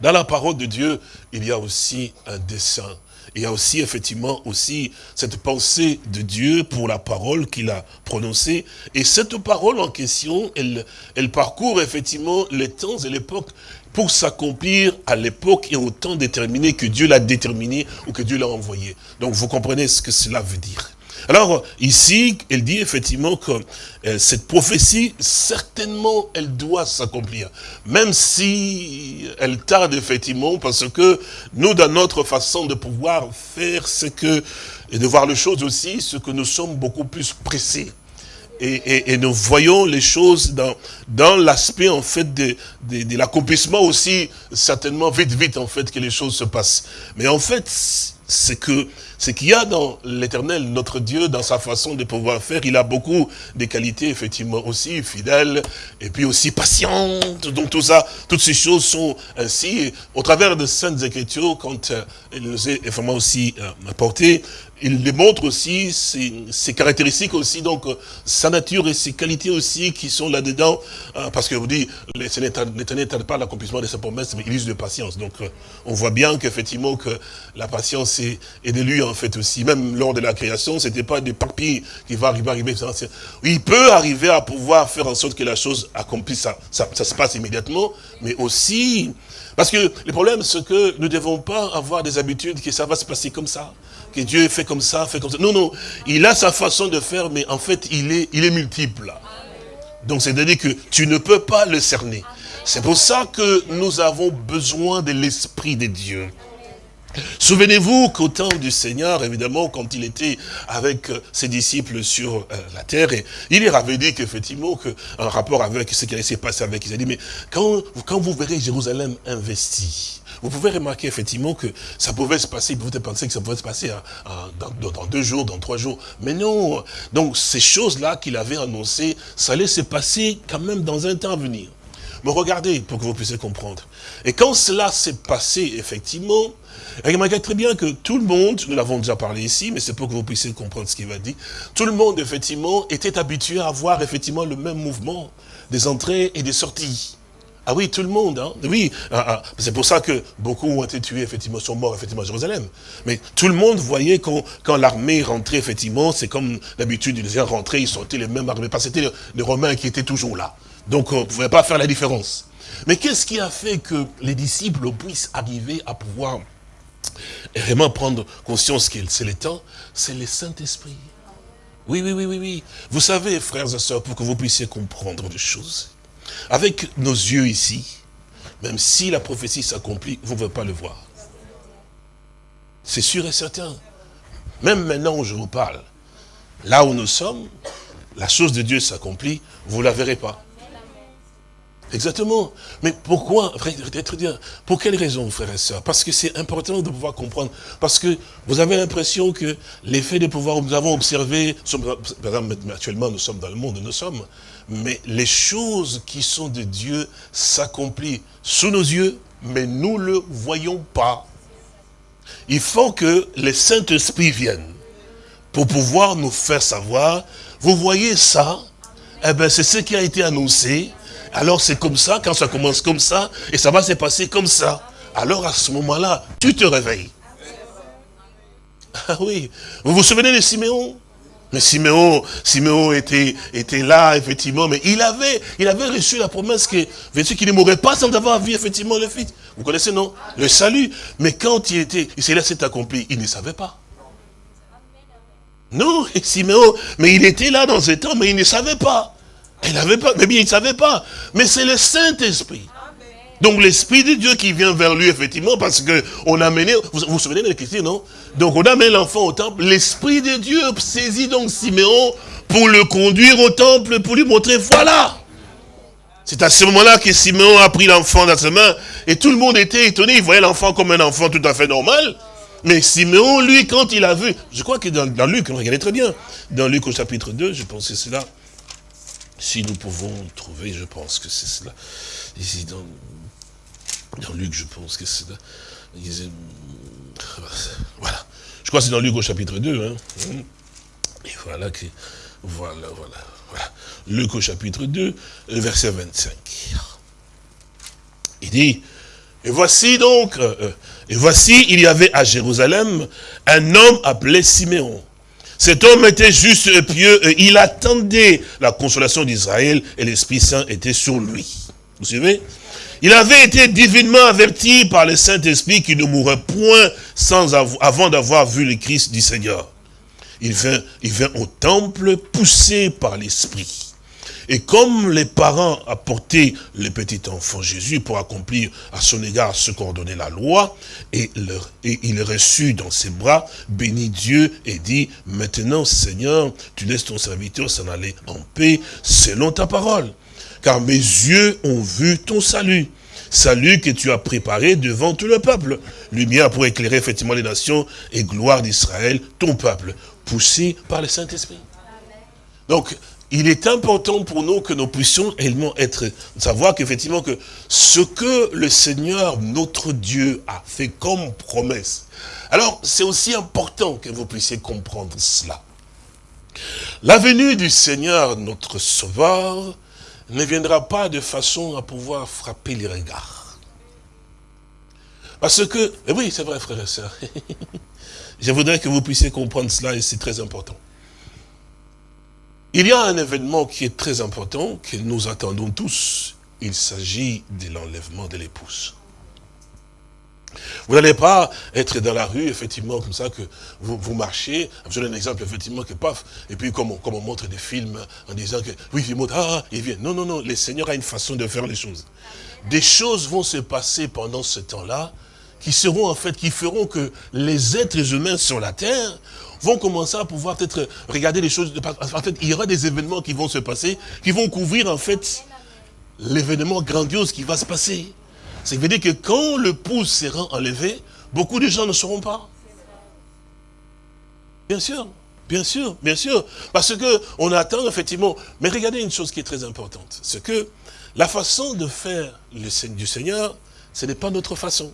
dans la parole de Dieu, il y a aussi un dessin. Il y a aussi effectivement aussi cette pensée de Dieu pour la parole qu'il a prononcée. Et cette parole en question, elle, elle parcourt effectivement les temps et l'époque pour s'accomplir à l'époque et au temps déterminé que Dieu l'a déterminé ou que Dieu l'a envoyé. Donc vous comprenez ce que cela veut dire. Alors ici, elle dit effectivement que euh, cette prophétie, certainement, elle doit s'accomplir. Même si elle tarde effectivement, parce que nous, dans notre façon de pouvoir faire ce que, et de voir les choses aussi, ce que nous sommes beaucoup plus pressés. Et, nous voyons les choses dans, dans l'aspect en fait de, de, l'accomplissement aussi, certainement vite vite en fait que les choses se passent. Mais en fait, c'est que ce qu'il y a dans l'éternel, notre Dieu, dans sa façon de pouvoir faire, il a beaucoup de qualités, effectivement, aussi fidèles, et puis aussi patiente. Donc tout ça, toutes ces choses sont ainsi. Au travers de Saintes Écritures, quand euh, il nous est vraiment aussi euh, apporté, il démontre aussi ses, caractéristiques aussi, donc euh, sa nature et ses qualités aussi qui sont là-dedans, euh, parce que vous dites, l'éternel n'attend pas l'accomplissement de sa promesse, mais il use de patience. Donc euh, on voit bien qu'effectivement que la patience est, est, de lui en fait aussi. Même lors de la création, c'était pas des papiers qui va arriver, arriver. Il peut arriver à pouvoir faire en sorte que la chose accomplisse, ça, ça, ça se passe immédiatement, mais aussi, parce que le problème c'est que nous ne devons pas avoir des habitudes que ça va se passer comme ça que Dieu fait comme ça, fait comme ça. Non, non, il a sa façon de faire, mais en fait, il est, multiple. Donc, c'est-à-dire que tu ne peux pas le cerner. C'est pour ça que nous avons besoin de l'Esprit de Dieu. Souvenez-vous qu'au temps du Seigneur, évidemment, quand il était avec euh, ses disciples sur euh, la terre, il leur avait dit qu'effectivement, un rapport avec ce qui allait se passer avec, il a dit, mais quand, quand vous verrez Jérusalem investie, vous pouvez remarquer effectivement que ça pouvait se passer, vous pouvez penser que ça pouvait se passer dans, deux jours, dans trois jours. Mais non. Donc ces choses-là qu'il avait annoncées, ça allait se passer quand même dans un temps à venir. Mais regardez pour que vous puissiez comprendre. Et quand cela s'est passé, effectivement, remarquez très bien que tout le monde, nous l'avons déjà parlé ici, mais c'est pour que vous puissiez comprendre ce qu'il va dire, tout le monde, effectivement, était habitué à voir, effectivement, le même mouvement des entrées et des sorties. Ah oui, tout le monde, hein. oui. Ah, ah. C'est pour ça que beaucoup ont été tués, effectivement, sont morts, effectivement, à Jérusalem. Mais tout le monde voyait quand, quand l'armée rentrait, effectivement, c'est comme d'habitude, ils rentraient, ils sortaient les mêmes armées, parce que c'était les Romains qui étaient toujours là. Donc, on ne pouvait pas faire la différence. Mais qu'est-ce qui a fait que les disciples puissent arriver à pouvoir vraiment prendre conscience que c'est le temps? C'est le Saint-Esprit. Oui, oui, oui, oui, oui. Vous savez, frères et sœurs, pour que vous puissiez comprendre des choses, avec nos yeux ici, même si la prophétie s'accomplit, vous ne pouvez pas le voir. C'est sûr et certain. Même maintenant où je vous parle, là où nous sommes, la chose de Dieu s'accomplit, vous ne la verrez pas. Exactement. Mais pourquoi, pour quelle raison, frères et sœurs Parce que c'est important de pouvoir comprendre. Parce que vous avez l'impression que l'effet de pouvoir, nous avons observé, par exemple, actuellement nous sommes dans le monde, nous sommes, mais les choses qui sont de Dieu s'accomplissent sous nos yeux, mais nous ne le voyons pas. Il faut que le Saint-Esprit vienne pour pouvoir nous faire savoir, vous voyez ça, eh ben c'est ce qui a été annoncé, alors c'est comme ça, quand ça commence comme ça, et ça va se passer comme ça. Alors à ce moment-là, tu te réveilles. Ah oui, vous vous souvenez de Siméon? Mais Siméon, Siméon était, était là, effectivement, mais il avait, il avait reçu la promesse que, qu'il ne mourrait pas sans avoir vu, effectivement, le fils? Vous connaissez, non? Le salut. Mais quand il était, cela s'est accompli, il ne savait pas. Non, Siméon, mais il était là dans ce temps, mais il ne savait pas. Il n'avait pas, mais bien, il ne savait pas. Mais c'est le Saint-Esprit. Donc l'Esprit de Dieu qui vient vers lui, effectivement, parce que on a mené, vous vous souvenez de question, non? Donc on a amené l'enfant au temple, l'Esprit de Dieu saisit donc Siméon pour le conduire au temple, pour lui montrer, voilà! C'est à ce moment-là que Siméon a pris l'enfant dans ses mains, et tout le monde était étonné, il voyait l'enfant comme un enfant tout à fait normal, mais Siméon, lui, quand il a vu, je crois que dans, dans Luc, on regardait très bien, dans Luc au chapitre 2, je pense que c'est là, si nous pouvons trouver, je pense que c'est cela, ici dans dans Luc, je pense que c'est là. Voilà. Je crois que c'est dans Luc au chapitre 2. Hein. Et voilà que. Voilà, voilà, voilà. Luc au chapitre 2, verset 25. Il dit, et voici donc, euh, euh, et voici, il y avait à Jérusalem un homme appelé Siméon. Cet homme était juste et pieux, et il attendait la consolation d'Israël, et l'Esprit Saint était sur lui. Vous suivez? Il avait été divinement averti par le Saint-Esprit qu'il ne mourrait point avant d'avoir vu le Christ du Seigneur. Il vint, il vint au temple poussé par l'Esprit. Et comme les parents apportaient le petit enfant Jésus pour accomplir à son égard ce qu'ordonnait la loi, et, et il reçut dans ses bras, bénit Dieu et dit, maintenant Seigneur, tu laisses ton serviteur s'en aller en paix selon ta parole. Car mes yeux ont vu ton salut salut que tu as préparé devant tout le peuple. Lumière pour éclairer effectivement les nations et gloire d'Israël, ton peuple, poussé par le Saint-Esprit. Donc, il est important pour nous que nous puissions réellement être, savoir qu'effectivement que ce que le Seigneur, notre Dieu, a fait comme promesse. Alors, c'est aussi important que vous puissiez comprendre cela. La venue du Seigneur, notre Sauveur, ne viendra pas de façon à pouvoir frapper les regards. Parce que, et oui, c'est vrai, frères et sœurs, je voudrais que vous puissiez comprendre cela et c'est très important. Il y a un événement qui est très important, que nous attendons tous. Il s'agit de l'enlèvement de l'épouse. Vous n'allez pas être dans la rue, effectivement, comme ça, que vous, marchez. Je donne un exemple, effectivement, que paf, et puis comme on, montre des films en disant que, oui, il montre, ah, il vient. Non, non, non, le Seigneur a une façon de faire les choses. Des choses vont se passer pendant ce temps-là, qui seront en fait, qui feront que les êtres humains sur la terre vont commencer à pouvoir peut-être regarder les choses. En il y aura des événements qui vont se passer, qui vont couvrir en fait l'événement grandiose qui va se passer. Ça veut dire que quand le pouce sera enlevé, beaucoup de gens ne seront pas. Bien sûr, bien sûr, bien sûr. Parce que on attend effectivement. Mais regardez une chose qui est très importante. C'est que la façon de faire le du Seigneur, ce n'est pas notre façon.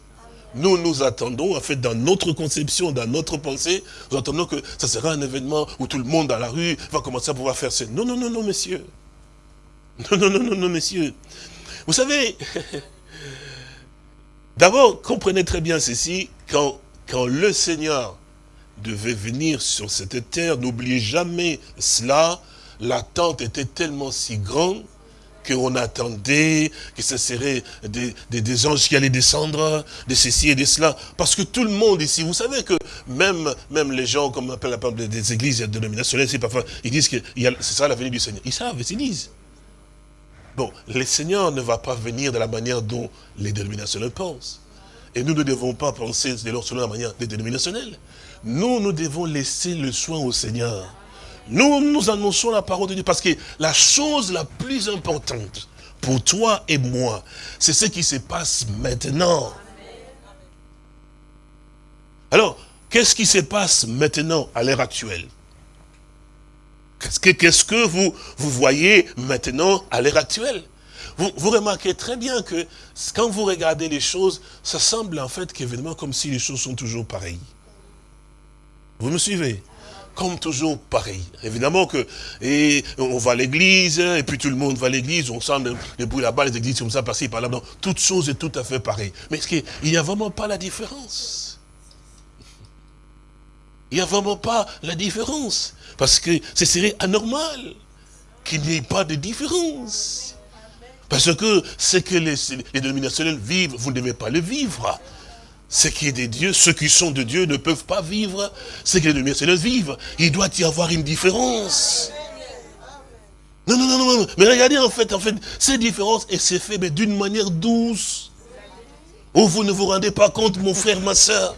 Nous, nous attendons, en fait, dans notre conception, dans notre pensée, nous attendons que ça sera un événement où tout le monde dans la rue va commencer à pouvoir faire ce... Non, non, non, non, messieurs. Non, non, non, non, non, messieurs. Vous savez, d'abord, comprenez très bien ceci, quand, le Seigneur devait venir sur cette terre, n'oubliez jamais cela, l'attente était tellement si grande qu'on attendait, que ce serait des, des, anges qui allaient descendre, de ceci et de cela. Parce que tout le monde ici, vous savez que même, les gens, comme on appelle la des, des églises dénominationnelles, parfois, ils disent que c'est ça la venue du Seigneur. Ils savent, ils disent. Bon, le Seigneur ne va pas venir de la manière dont les dénominationnels pensent. Et nous ne devons pas penser selon la manière des dénominationnels. Nous, nous devons laisser le soin au Seigneur. Nous, nous annonçons la parole de Dieu parce que la chose la plus importante pour toi et moi, c'est ce qui se passe maintenant. Alors, qu'est-ce qui se passe maintenant, à l'heure actuelle? Qu'est-ce que, que vous, vous voyez maintenant, à l'heure actuelle? Vous, vous, remarquez très bien que quand vous regardez les choses, ça semble en fait qu'évidemment comme si les choses sont toujours pareilles. Vous me suivez? Comme toujours pareil. Évidemment que et on va à l'église, et puis tout le monde va à l'église, on sent des bruits là-bas, les églises comme ça, par-ci, par-là. Toute chose est tout à fait pareille. Mais qu'il n'y a vraiment pas la différence? Il n'y a vraiment pas la différence. Parce que ce serait anormal qu'il n'y ait pas de différence. Parce que ce que les, les dénominationnels vivent, vous ne devez pas le vivre. Ce qui est de Dieu, ceux qui sont de Dieu ne peuvent pas vivre ce que les lumières vivent. Il doit y avoir une différence. Non, non, non, non, mais regardez en fait, en fait, cette différence, et c'est fait d'une manière douce. Où vous ne vous rendez pas compte, mon frère, ma soeur.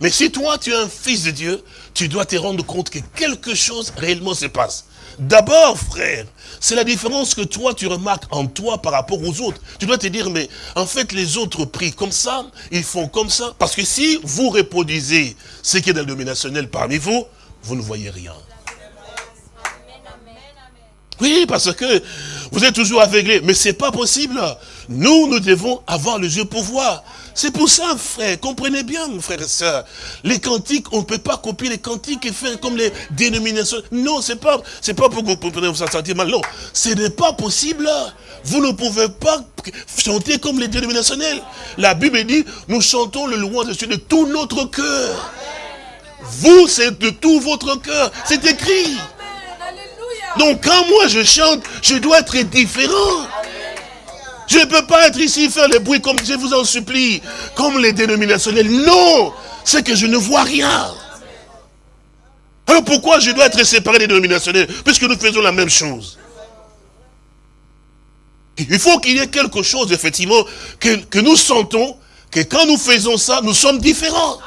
Mais si toi, tu es un fils de Dieu, tu dois te rendre compte que quelque chose réellement se passe. D'abord, frère, c'est la différence que toi, tu remarques en toi par rapport aux autres. Tu dois te dire, mais en fait, les autres prient comme ça, ils font comme ça. Parce que si vous reproduisez ce qui est dans le dominationnel parmi vous, vous ne voyez rien. Oui, parce que vous êtes toujours aveuglés. Mais ce n'est pas possible. Nous, nous devons avoir le yeux pour voir. C'est pour ça, frère, comprenez bien, mon frère et soeur. Les cantiques, on ne peut pas copier les cantiques et faire comme les dénominations. Non, c'est pas, c'est pas pour que vous compreniez vous sentir mal. Non, ce n'est pas possible. Vous ne pouvez pas chanter comme les dénominationnels. La Bible dit, nous chantons le louange de Dieu de tout notre cœur. Vous, c'est de tout votre cœur. C'est écrit. Donc quand moi je chante, je dois être différent. Je ne peux pas être ici faire le bruit comme je vous en supplie, comme les dénominationnels. Non, c'est que je ne vois rien. Alors pourquoi je dois être séparé des dénominationnels Puisque nous faisons la même chose? Il faut qu'il y ait quelque chose, effectivement, que, que nous sentons, que quand nous faisons ça, nous sommes différents.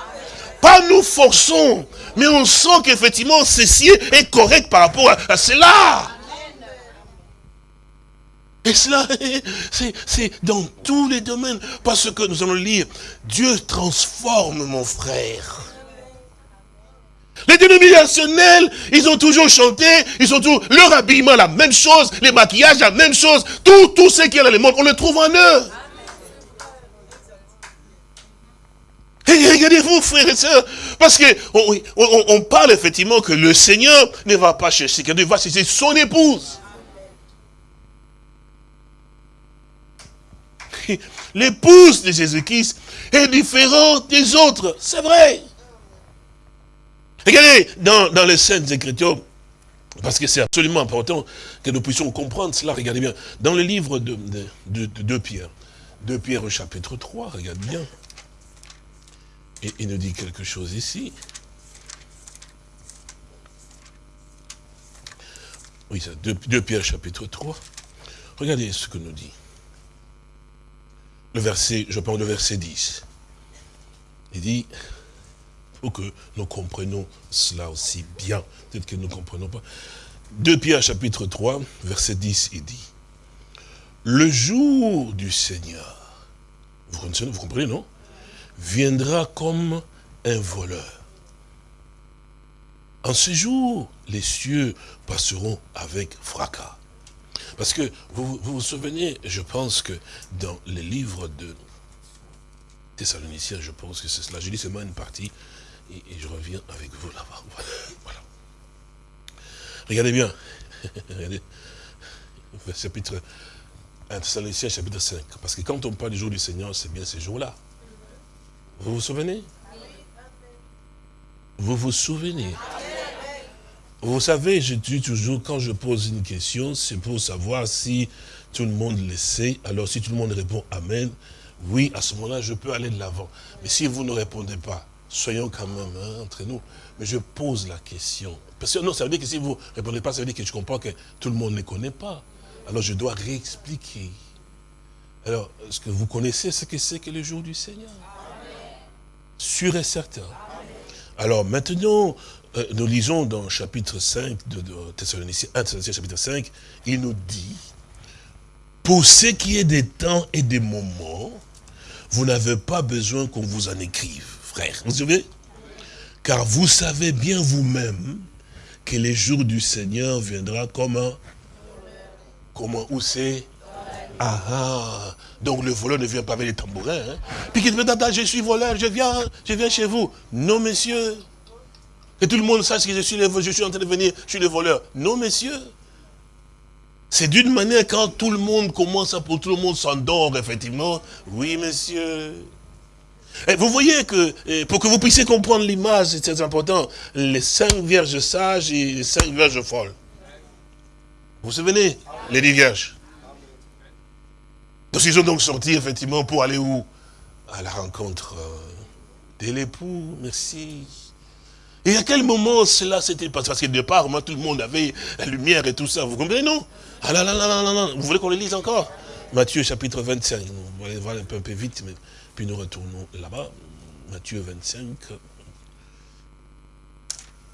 Pas nous forçons, mais on sent qu'effectivement, ceci est correct par rapport à, cela. Et cela, c'est dans tous les domaines. Parce que nous allons lire, Dieu transforme mon frère. Les dénominationnels, ils ont toujours chanté, ils ont toujours, leur habillement la même chose, les maquillages la même chose, tout, tout ce qui est dans le monde, on le trouve en eux. Et regardez-vous, frères et sœurs, parce que on, parle effectivement que le Seigneur ne va pas chercher quelqu'un, il va chercher son épouse. L'épouse de Jésus-Christ est différente des autres, c'est vrai. Regardez, dans, dans les Saintes Écritures, parce que c'est absolument important que nous puissions comprendre cela, regardez bien, dans le livre de, de, Pierre, de Pierre au chapitre 3, regardez bien, et il nous dit quelque chose ici. Oui, ça, 2, Pierre chapitre 3. Regardez ce que nous dit. Verset, je parle le verset 10. Il dit, faut que nous comprenions cela aussi bien. Peut-être que nous ne comprenons pas. 2 Pierre chapitre 3, verset 10, il dit, le jour du Seigneur, vous comprenez, vous comprenez non? Viendra comme un voleur. En ce jour, les cieux passeront avec fracas. Parce que vous, vous vous souvenez, je pense que dans les livres de Thessaloniciens, je pense que c'est cela. Je dis seulement une partie, et, je reviens avec vous là-bas. Voilà. Regardez bien. Regardez. Chapitre 1 Thessaloniciens, chapitre 5. Parce que quand on parle du jour du Seigneur, c'est bien ces jours-là. Vous vous souvenez? Vous vous souvenez? Vous savez, je dis toujours, quand je pose une question, c'est pour savoir si tout le monde le sait. Alors si tout le monde répond Amen, oui, à ce moment-là, je peux aller de l'avant. Mais si vous ne répondez pas, soyons quand même hein, entre nous. Mais je pose la question. Parce que non, ça veut dire que si vous ne répondez pas, ça veut dire que je comprends que tout le monde ne connaît pas. Alors je dois réexpliquer. Alors, est-ce que vous connaissez ce que c'est que le jour du Seigneur? Sûr et certain. Alors maintenant, nous lisons dans chapitre 5 de, Thessaloniciens, 1 Thessaloniciens chapitre 5, il nous dit, pour ce qui est des temps et des moments, vous n'avez pas besoin qu'on vous en écrive, frère. Vous savez Car vous savez bien vous-même que les jours du Seigneur viendra comme un... Comment Où c'est? Ah, ah, donc le voleur ne vient pas avec les tambourins. Hein? Puis qu'il dit, je suis voleur, je viens, je viens chez vous. Non, monsieur. Que tout le monde sache que je suis, je suis en train de venir, je suis le voleur. Non, monsieur. C'est d'une manière quand tout le monde commence à, pour tout le monde s'endort, effectivement. Oui, monsieur. Et vous voyez que, pour que vous puissiez comprendre l'image, c'est très important, les cinq vierges sages et les cinq vierges folles. Vous vous souvenez? Les dix vierges. Donc ils ont donc sorti, effectivement, pour aller où? À la rencontre euh, de l'époux, merci. Et à quel moment cela s'était passé? Parce que départ, moi, tout le monde avait la lumière et tout ça. Vous comprenez, non? Ah là là là là là Vous voulez qu'on le lise encore? Matthieu chapitre 25. On va aller voir un peu, un peu vite, mais puis nous retournons là-bas. Matthieu 25.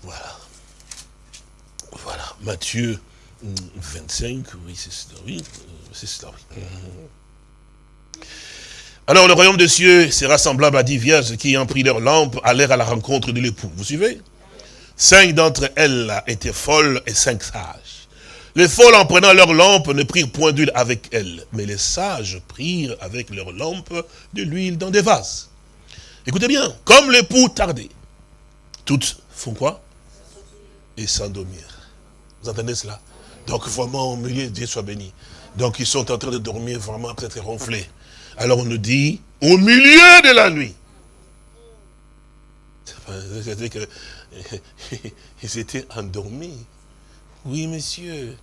Voilà. Voilà. Matthieu 25. Oui, c'est cela. Oui, euh, c'est cela, oui. Alors le royaume de cieux sera semblable à dix vierges qui, ayant pris leur lampe, allèrent à la rencontre de l'époux. Vous suivez? Cinq d'entre elles étaient folles et cinq sages. Les folles, en prenant leur lampe, ne prirent point d'huile avec elles, mais les sages prirent avec leur lampe de l'huile dans des vases. Écoutez bien, comme l'époux tardait, toutes font quoi? Et s'endormir. Vous entendez cela? Donc vraiment, au milieu, Dieu soit béni. Donc ils sont en train de dormir vraiment peut-être ronflés. Alors on nous dit, au milieu de la nuit. C'est-à-dire qu'ils étaient endormis. Oui, monsieur.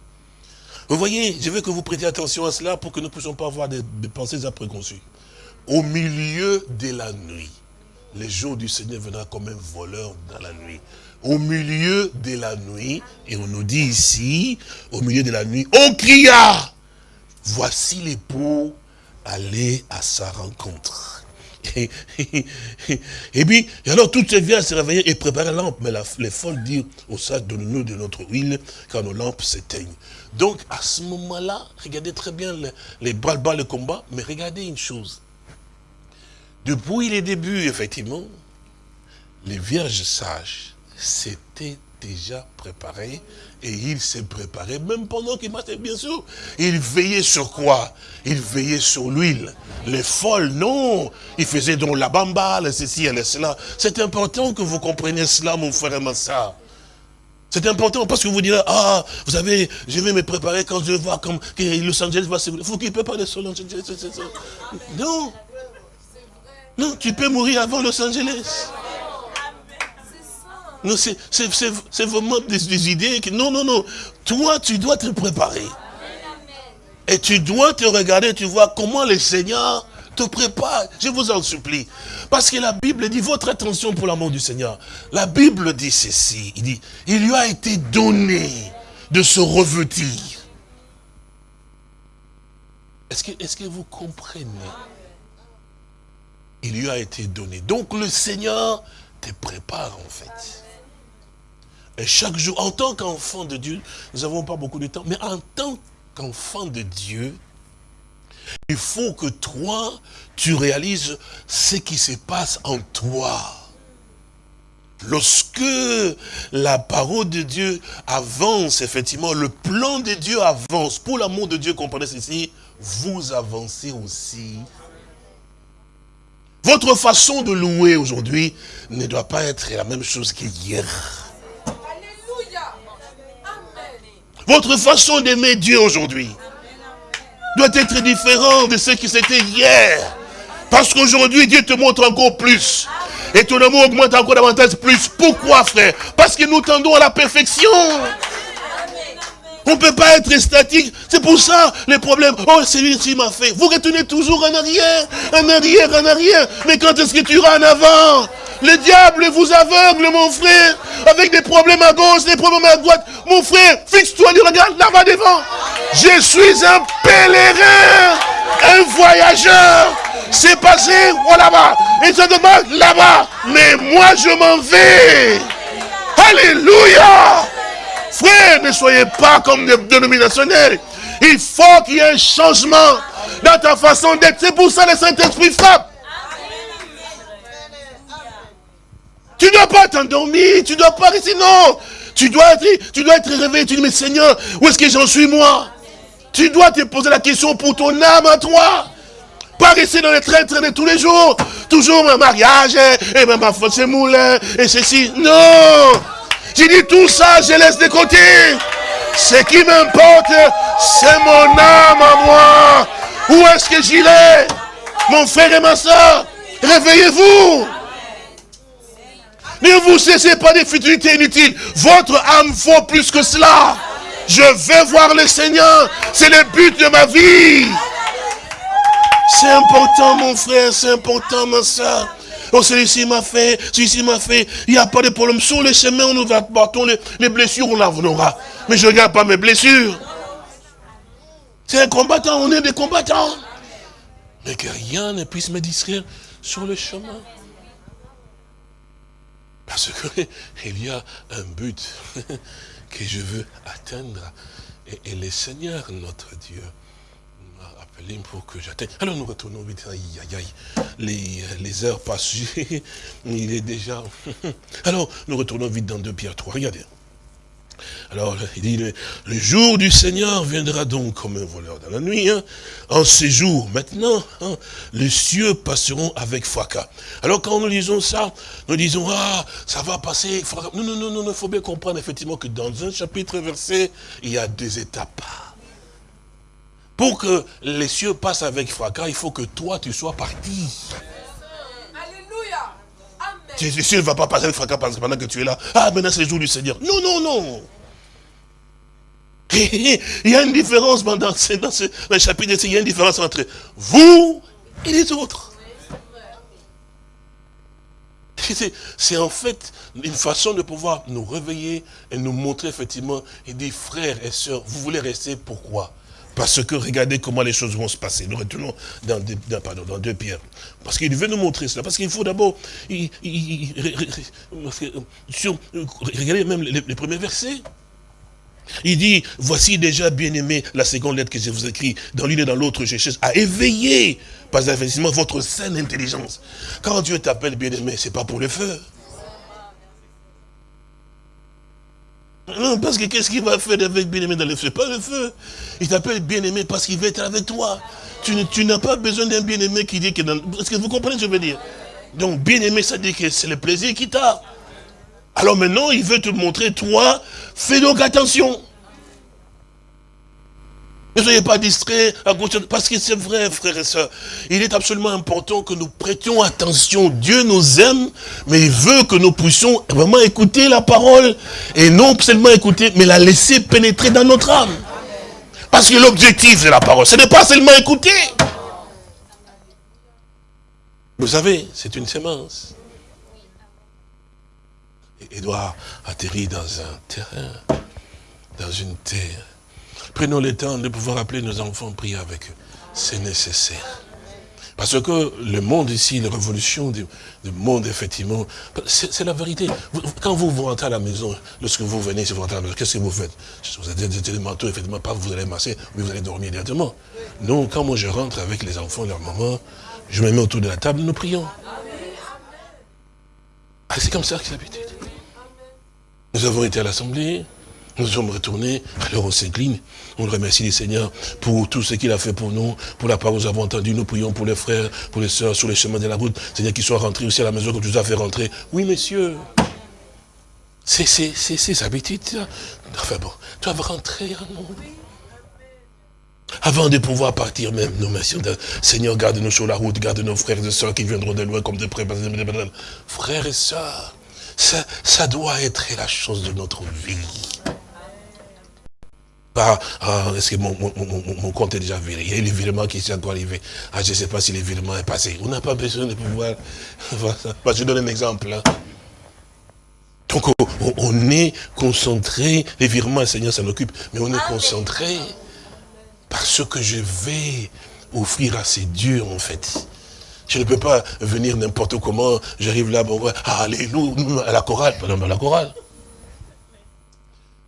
Vous voyez, je veux que vous prêtiez attention à cela pour que nous ne puissions pas avoir des, pensées après préconçues. Au milieu de la nuit, le jour du Seigneur viendra comme un voleur dans la nuit. Au milieu de la nuit, et on nous dit ici, au milieu de la nuit, on cria voici l'époux, allez à sa rencontre. Et, puis, alors tout vient se réveiller et préparer la lampe. Mais les folles disent au sage, donne-nous de notre huile, quand nos lampes s'éteignent. Donc, à ce moment-là, regardez très bien les, les bras-le-bas, le combat, mais regardez une chose. Depuis les débuts, effectivement, les vierges sages s'étaient déjà préparés et il s'est préparé, même pendant qu'il marchait, bien sûr. Il veillait sur quoi? Il veillait sur l'huile. Les folles, non. Il faisait donc la bamba, le ceci et cela. C'est important que vous compreniez cela, mon frère et ma soeur. C'est important parce que vous direz, ah, vous savez, je vais me préparer quand je vois comme que Los Angeles va se... Faut qu'il pas de Los Angeles. Non. Non, tu peux mourir avant Los Angeles. Non, c'est vraiment des, idées. Que, non, non, non. Toi, tu dois te préparer. Et tu dois te regarder, tu vois comment le Seigneur te prépare. Je vous en supplie. Parce que la Bible dit, votre attention pour l'amour du Seigneur. La Bible dit ceci. Il dit, il lui a été donné de se revêtir. Est-ce que, est que vous comprenez? Il lui a été donné. Donc le Seigneur te prépare en fait. Et chaque jour, en tant qu'enfant de Dieu, nous n'avons pas beaucoup de temps, mais en tant qu'enfant de Dieu, il faut que toi, tu réalises ce qui se passe en toi. Lorsque la parole de Dieu avance, effectivement, le plan de Dieu avance. Pour l'amour de Dieu, comprenez ceci, vous avancez aussi. Votre façon de louer aujourd'hui ne doit pas être la même chose qu'hier. Votre façon d'aimer Dieu aujourd'hui doit être différente de ce qui c'était hier. Parce qu'aujourd'hui, Dieu te montre encore plus. Et ton amour augmente encore davantage plus. Pourquoi, frère? Parce que nous tendons à la perfection. On ne peut pas être statique. C'est pour ça les problèmes. Oh, celui-ci m'a fait. Vous retournez toujours en arrière, en arrière, en arrière. Mais quand est-ce que tu iras en avant? Le diable vous aveugle, mon frère, avec des problèmes à gauche, des problèmes à droite. Mon frère, fixe-toi, regarde là-bas devant. Je suis un pèlerin, un voyageur. C'est passé, oh là-bas. Et ça demande là-bas. Mais moi, je m'en vais. Alléluia. Frère, ne soyez pas comme des dénominationnels. Il faut qu'il y ait un changement dans ta façon d'être. C'est pour ça que le Saint-Esprit frappe. Tu ne dois pas t'endormir, tu ne dois pas rester, non. Tu dois être, tu dois être réveillé, tu dis, mais Seigneur, où est-ce que j'en suis moi? Tu dois te poser la question pour ton âme à toi. Pas rester dans les trains de tous les jours. Toujours mon mariage, et ma faute c'est moulin, et ceci. Non J'ai dit tout ça, je laisse de côté. Ce qui m'importe, c'est mon âme à moi. Où est-ce que j'y vais Mon frère et ma soeur, réveillez-vous. Ne vous cessez pas des futilités inutiles. Votre âme vaut plus que cela. Je vais voir le Seigneur. C'est le but de ma vie. C'est important, mon frère. C'est important, ma soeur. Oh, celui-ci m'a fait, celui-ci m'a fait. Il n'y a pas de problème. Sur le chemin, on nous apportons les, les blessures, on en aura. Mais je ne regarde pas mes blessures. C'est un combattant, on est des combattants. Mais que rien ne puisse me distraire sur le chemin. Parce qu'il y a un but que je veux atteindre. Et, le Seigneur, notre Dieu, m'a appelé pour que j'atteigne. Alors nous retournons vite. Aïe, aïe, aïe. Les, les heures passent. Il est déjà... Alors nous retournons vite dans 2 Pierre 3. Regardez. Alors, il dit, le, jour du Seigneur viendra donc comme un voleur dans la nuit. Hein. En ces jours, maintenant, hein, les cieux passeront avec fracas. Alors, quand nous lisons ça, nous disons, ah, ça va passer. Non, non, non, non, il faut bien comprendre effectivement que dans un chapitre versé, il y a deux étapes. Pour que les cieux passent avec fracas, il faut que toi, tu sois parti. Jésus ne va pas passer le fracas pendant que tu es là. Ah, maintenant c'est le jour du Seigneur. Non, non, non. Il y a une différence dans, dans, ce, dans chapitre, il y a une différence entre vous et les autres. C'est en fait une façon de pouvoir nous réveiller et nous montrer effectivement, et dire frères et sœurs, vous voulez rester pourquoi? Parce que regardez comment les choses vont se passer. Nous retournons dans deux, pierres. Parce qu'il veut nous montrer cela. Parce qu'il faut d'abord... Regardez même les, premiers versets. Il dit, voici déjà, bien-aimé, la seconde lettre que je vous écris, dans l'une et dans l'autre, je cherche à éveiller, par investissement, votre saine intelligence. Quand Dieu t'appelle bien-aimé, c'est pas pour le feu. Non, parce que qu'est-ce qu'il va faire avec bien-aimé dans le feu Pas le feu. Il t'appelle bien-aimé parce qu'il veut être avec toi. Tu, n'as pas besoin d'un bien-aimé qui dit que... Dans... Est-ce que vous comprenez ce que je veux dire? Donc bien-aimé, ça dit que c'est le plaisir qu'il t'a. Alors maintenant, il veut te montrer, toi, fais donc attention. Ne soyez pas distraits, parce que c'est vrai, frères et sœurs. Il est absolument important que nous prêtions attention. Dieu nous aime, mais il veut que nous puissions vraiment écouter la parole. Et non seulement écouter, mais la laisser pénétrer dans notre âme. Parce que l'objectif de la parole, ce n'est pas seulement écouter. Vous savez, c'est une sémence. Édouard atterrit dans un terrain, dans une terre Prenons le temps de pouvoir appeler nos enfants, prier avec eux. C'est nécessaire. Parce que le monde ici, la révolution du, monde, effectivement, c'est la vérité. quand vous, vous rentrez à la maison, lorsque vous venez, si vous rentrez à la maison, qu'est-ce que vous faites? Vous avez des manteaux, effectivement, pas vous allez masser, mais vous allez dormir directement. Non, quand moi je rentre avec les enfants, leur maman, je me mets autour de la table, nous prions. Ah, c'est comme ça que c'est l'habitude. Nous avons été à l'Assemblée, nous sommes retournés, alors on s'incline, on remercie le Seigneur pour tout ce qu'il a fait pour nous, pour la parole que nous avons entendue, nous prions pour les frères, pour les sœurs sur les chemins de la route, Seigneur qu'ils soient rentrés aussi à la maison que tu nous as fait rentrer. Oui, monsieur. C'est ses habitudes. Enfin bon, tu vas rentrer Avant de pouvoir partir même, nous merci. Seigneur, garde-nous sur la route, garde nos frères et sœurs qui viendront de loin comme de près. Frères et sœurs, ça, ça doit être la chose de notre vie. Ah, est-ce que mon, compte est déjà viré? Il y a les virements qui sont encore arrivés. Ah, je ne sais pas si les virements est passé. On n'a pas besoin de pouvoir... je donne un exemple. Hein. Donc, on, est concentré. Les virements, le Seigneur s'en occupe. Mais on est concentré parce que je vais offrir à ces dieux, en fait. Je ne peux pas venir n'importe comment. J'arrive là, bon, alléluia, à la chorale. Pas à la chorale.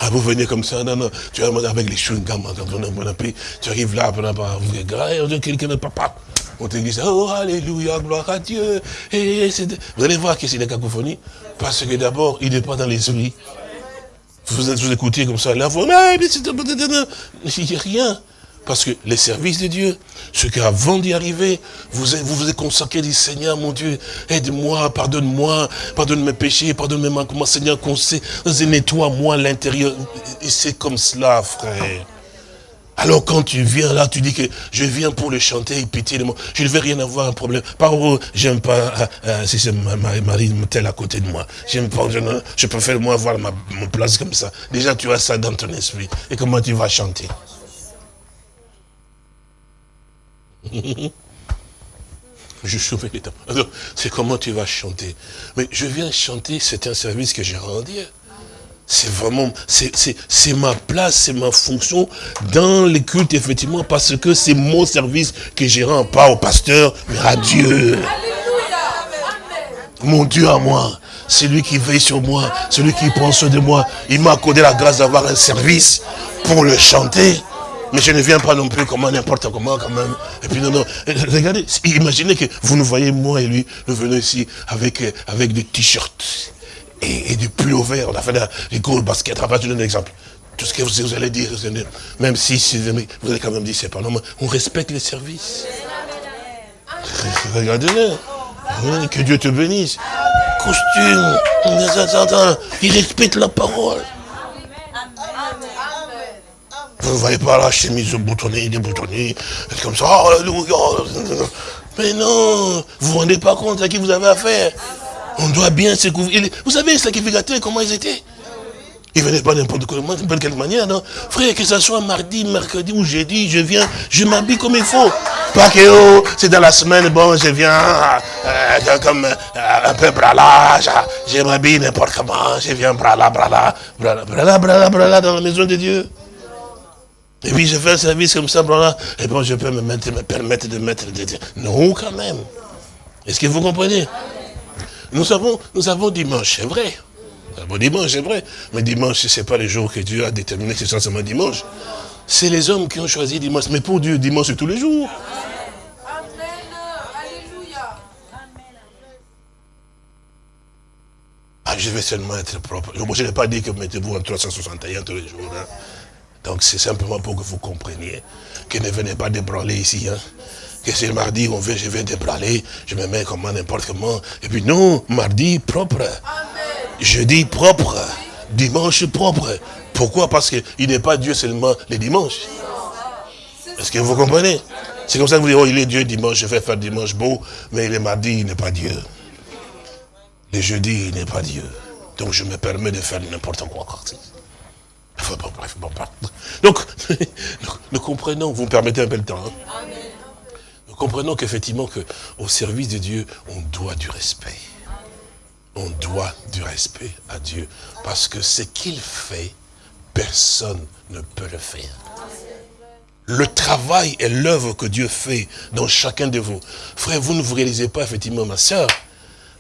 Ah, vous venez comme ça, non, non, tu arrives avec les chewing-gums, tu arrives là, quelqu'un de papa. On te dit, oh, alléluia, gloire à Dieu. Et vous allez voir que c'est des cacophonie. Parce que d'abord, il n'est pas dans l'esprit. Vous, vous écoutez comme ça, la voix, mais il n'y a rien. Parce que les services de Dieu, ce qu'avant d'y arriver, vous, vous êtes consacré, dit Seigneur mon Dieu, aide-moi, pardonne-moi, pardonne mes péchés, pardonne mes manquements, Seigneur, nettoie-moi l'intérieur. Et c'est comme cela, frère. Alors quand tu viens là, tu dis que je viens pour le chanter et pitié de moi. Je ne vais rien avoir un problème. Par où? J'aime pas euh, euh, si c'est ma Marie telle à côté de moi. J'aime pas, je, préfère moi avoir ma place comme ça. Déjà tu as ça dans ton esprit. Et comment tu vas chanter? je chauffais les temps. C'est comment tu vas chanter. Mais je viens chanter, c'est un service que j'ai rendu. C'est vraiment, c'est ma place, c'est ma fonction dans les cultes, effectivement, parce que c'est mon service que j'ai rends, pas au pasteur, mais à Dieu. Mon Dieu à moi, celui qui veille sur moi, celui qui prend soin de moi, il m'a accordé la grâce d'avoir un service pour le chanter. Mais je ne viens pas non plus comment n'importe comment quand même. Et puis non, non. Regardez, imaginez que vous nous voyez, moi et lui, nous venons ici avec, avec des t-shirts et, des pulls verts. On a fait des gros baskets. je donne un exemple. Tout ce que vous, allez dire, même si vous allez quand même dire, c'est pas normal. On respecte les services. Regardez-le. Que Dieu te bénisse. Costume. Il respecte la parole. Vous ne voyez pas la chemise boutonnée, déboutonnée, comme ça, oh, Mais non, vous ne vous rendez pas compte à qui vous avez affaire. On doit bien se couvrir. Vous savez, les sacrificateurs, comment ils étaient? Ils ne venaient pas n'importe comment, de quelle manière, non? Frère, que ce soit mardi, mercredi ou jeudi, je viens, je m'habille comme il faut. Pas que, oh, c'est dans la semaine, bon, je viens euh, comme euh, un peu brala, je, je m'habille n'importe comment, je viens brala, brala, brala, brala, brala, brala, dans la maison de Dieu. Et puis je fais un service comme ça, et bon, je peux me, mettre, me permettre de mettre. Non, quand même. Est-ce que vous comprenez? Nous avons, nous avons dimanche, c'est vrai. Bon, dimanche, c'est vrai. Mais dimanche, ce n'est pas le jour que Dieu a déterminé, c'est seulement dimanche. C'est les hommes qui ont choisi dimanche. Mais pour Dieu, dimanche, c'est tous les jours. Ah, je vais seulement être propre. je n'ai pas dit que mettez-vous en 361 tous les jours. Hein. Donc c'est simplement pour que vous compreniez que ne venez pas débranler ici. Hein. Que c'est mardi, on veut, je vais débranler, je me mets comme n'importe comment. Et puis non, mardi propre. Jeudi propre. Dimanche propre. Pourquoi? Parce qu'il n'est pas Dieu seulement les dimanches. Est-ce que vous comprenez? C'est comme ça que vous dites, oh, il est Dieu dimanche, je vais faire dimanche beau, mais le mardi, il n'est pas Dieu. Le jeudi, il n'est pas Dieu. Donc je me permets de faire n'importe quoi. Donc, nous comprenons, vous me permettez un peu le temps. Hein. Nous comprenons qu'effectivement, au service de Dieu, on doit du respect. On doit du respect à Dieu. Parce que ce qu'il fait, personne ne peut le faire. Le travail et l'œuvre que Dieu fait dans chacun de vous. Frère, vous ne vous réalisez pas, effectivement, ma soeur,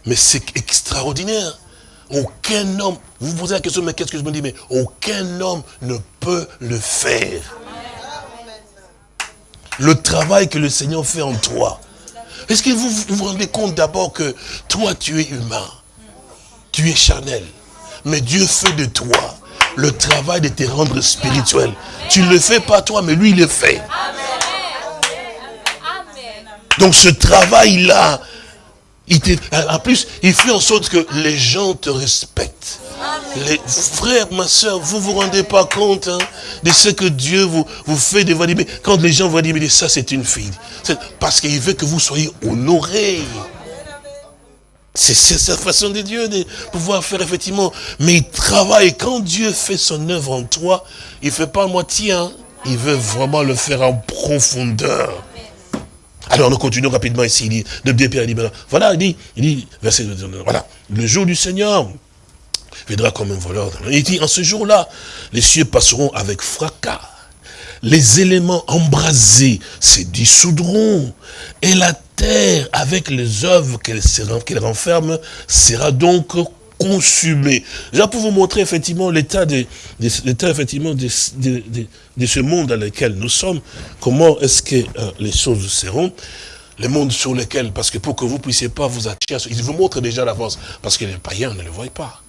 mais c'est extraordinaire. Aucun homme, vous vous posez la question, mais qu'est-ce que je me dis Mais aucun homme ne peut le faire. Le travail que le Seigneur fait en toi. Est-ce que vous vous rendez compte d'abord que toi, tu es humain Tu es charnel. Mais Dieu fait de toi le travail de te rendre spirituel. Tu ne le fais pas toi, mais lui, il le fait. Donc ce travail-là, en plus, il fait en sorte que les gens te respectent. Les frères, ma soeur, vous vous rendez pas compte hein, de ce que Dieu vous, vous fait de dire, quand les gens vont dire, mais ça c'est une fille. Parce qu'il veut que vous soyez honorés. C'est sa façon de Dieu de pouvoir faire effectivement. Mais il travaille. Quand Dieu fait son œuvre en toi, il ne fait pas moitié. Hein. Il veut vraiment le faire en profondeur. Alors nous continuons rapidement ici, il dit, de Pierre dit, voilà, il dit, il dit, verset, voilà, le jour du Seigneur viendra comme un voleur. Il dit, en ce jour-là, les cieux passeront avec fracas, les éléments embrasés se dissoudront, et la terre, avec les œuvres qu'elle renferme, sera donc consumé. J'ai pour vous montrer effectivement l'état de, effectivement de, ce monde dans lequel nous sommes, comment est-ce que euh, les choses seront, le monde sur lequel, parce que pour que vous puissiez pas vous attirer, ils vous montrent déjà l'avance, parce que les païens ne le voient pas.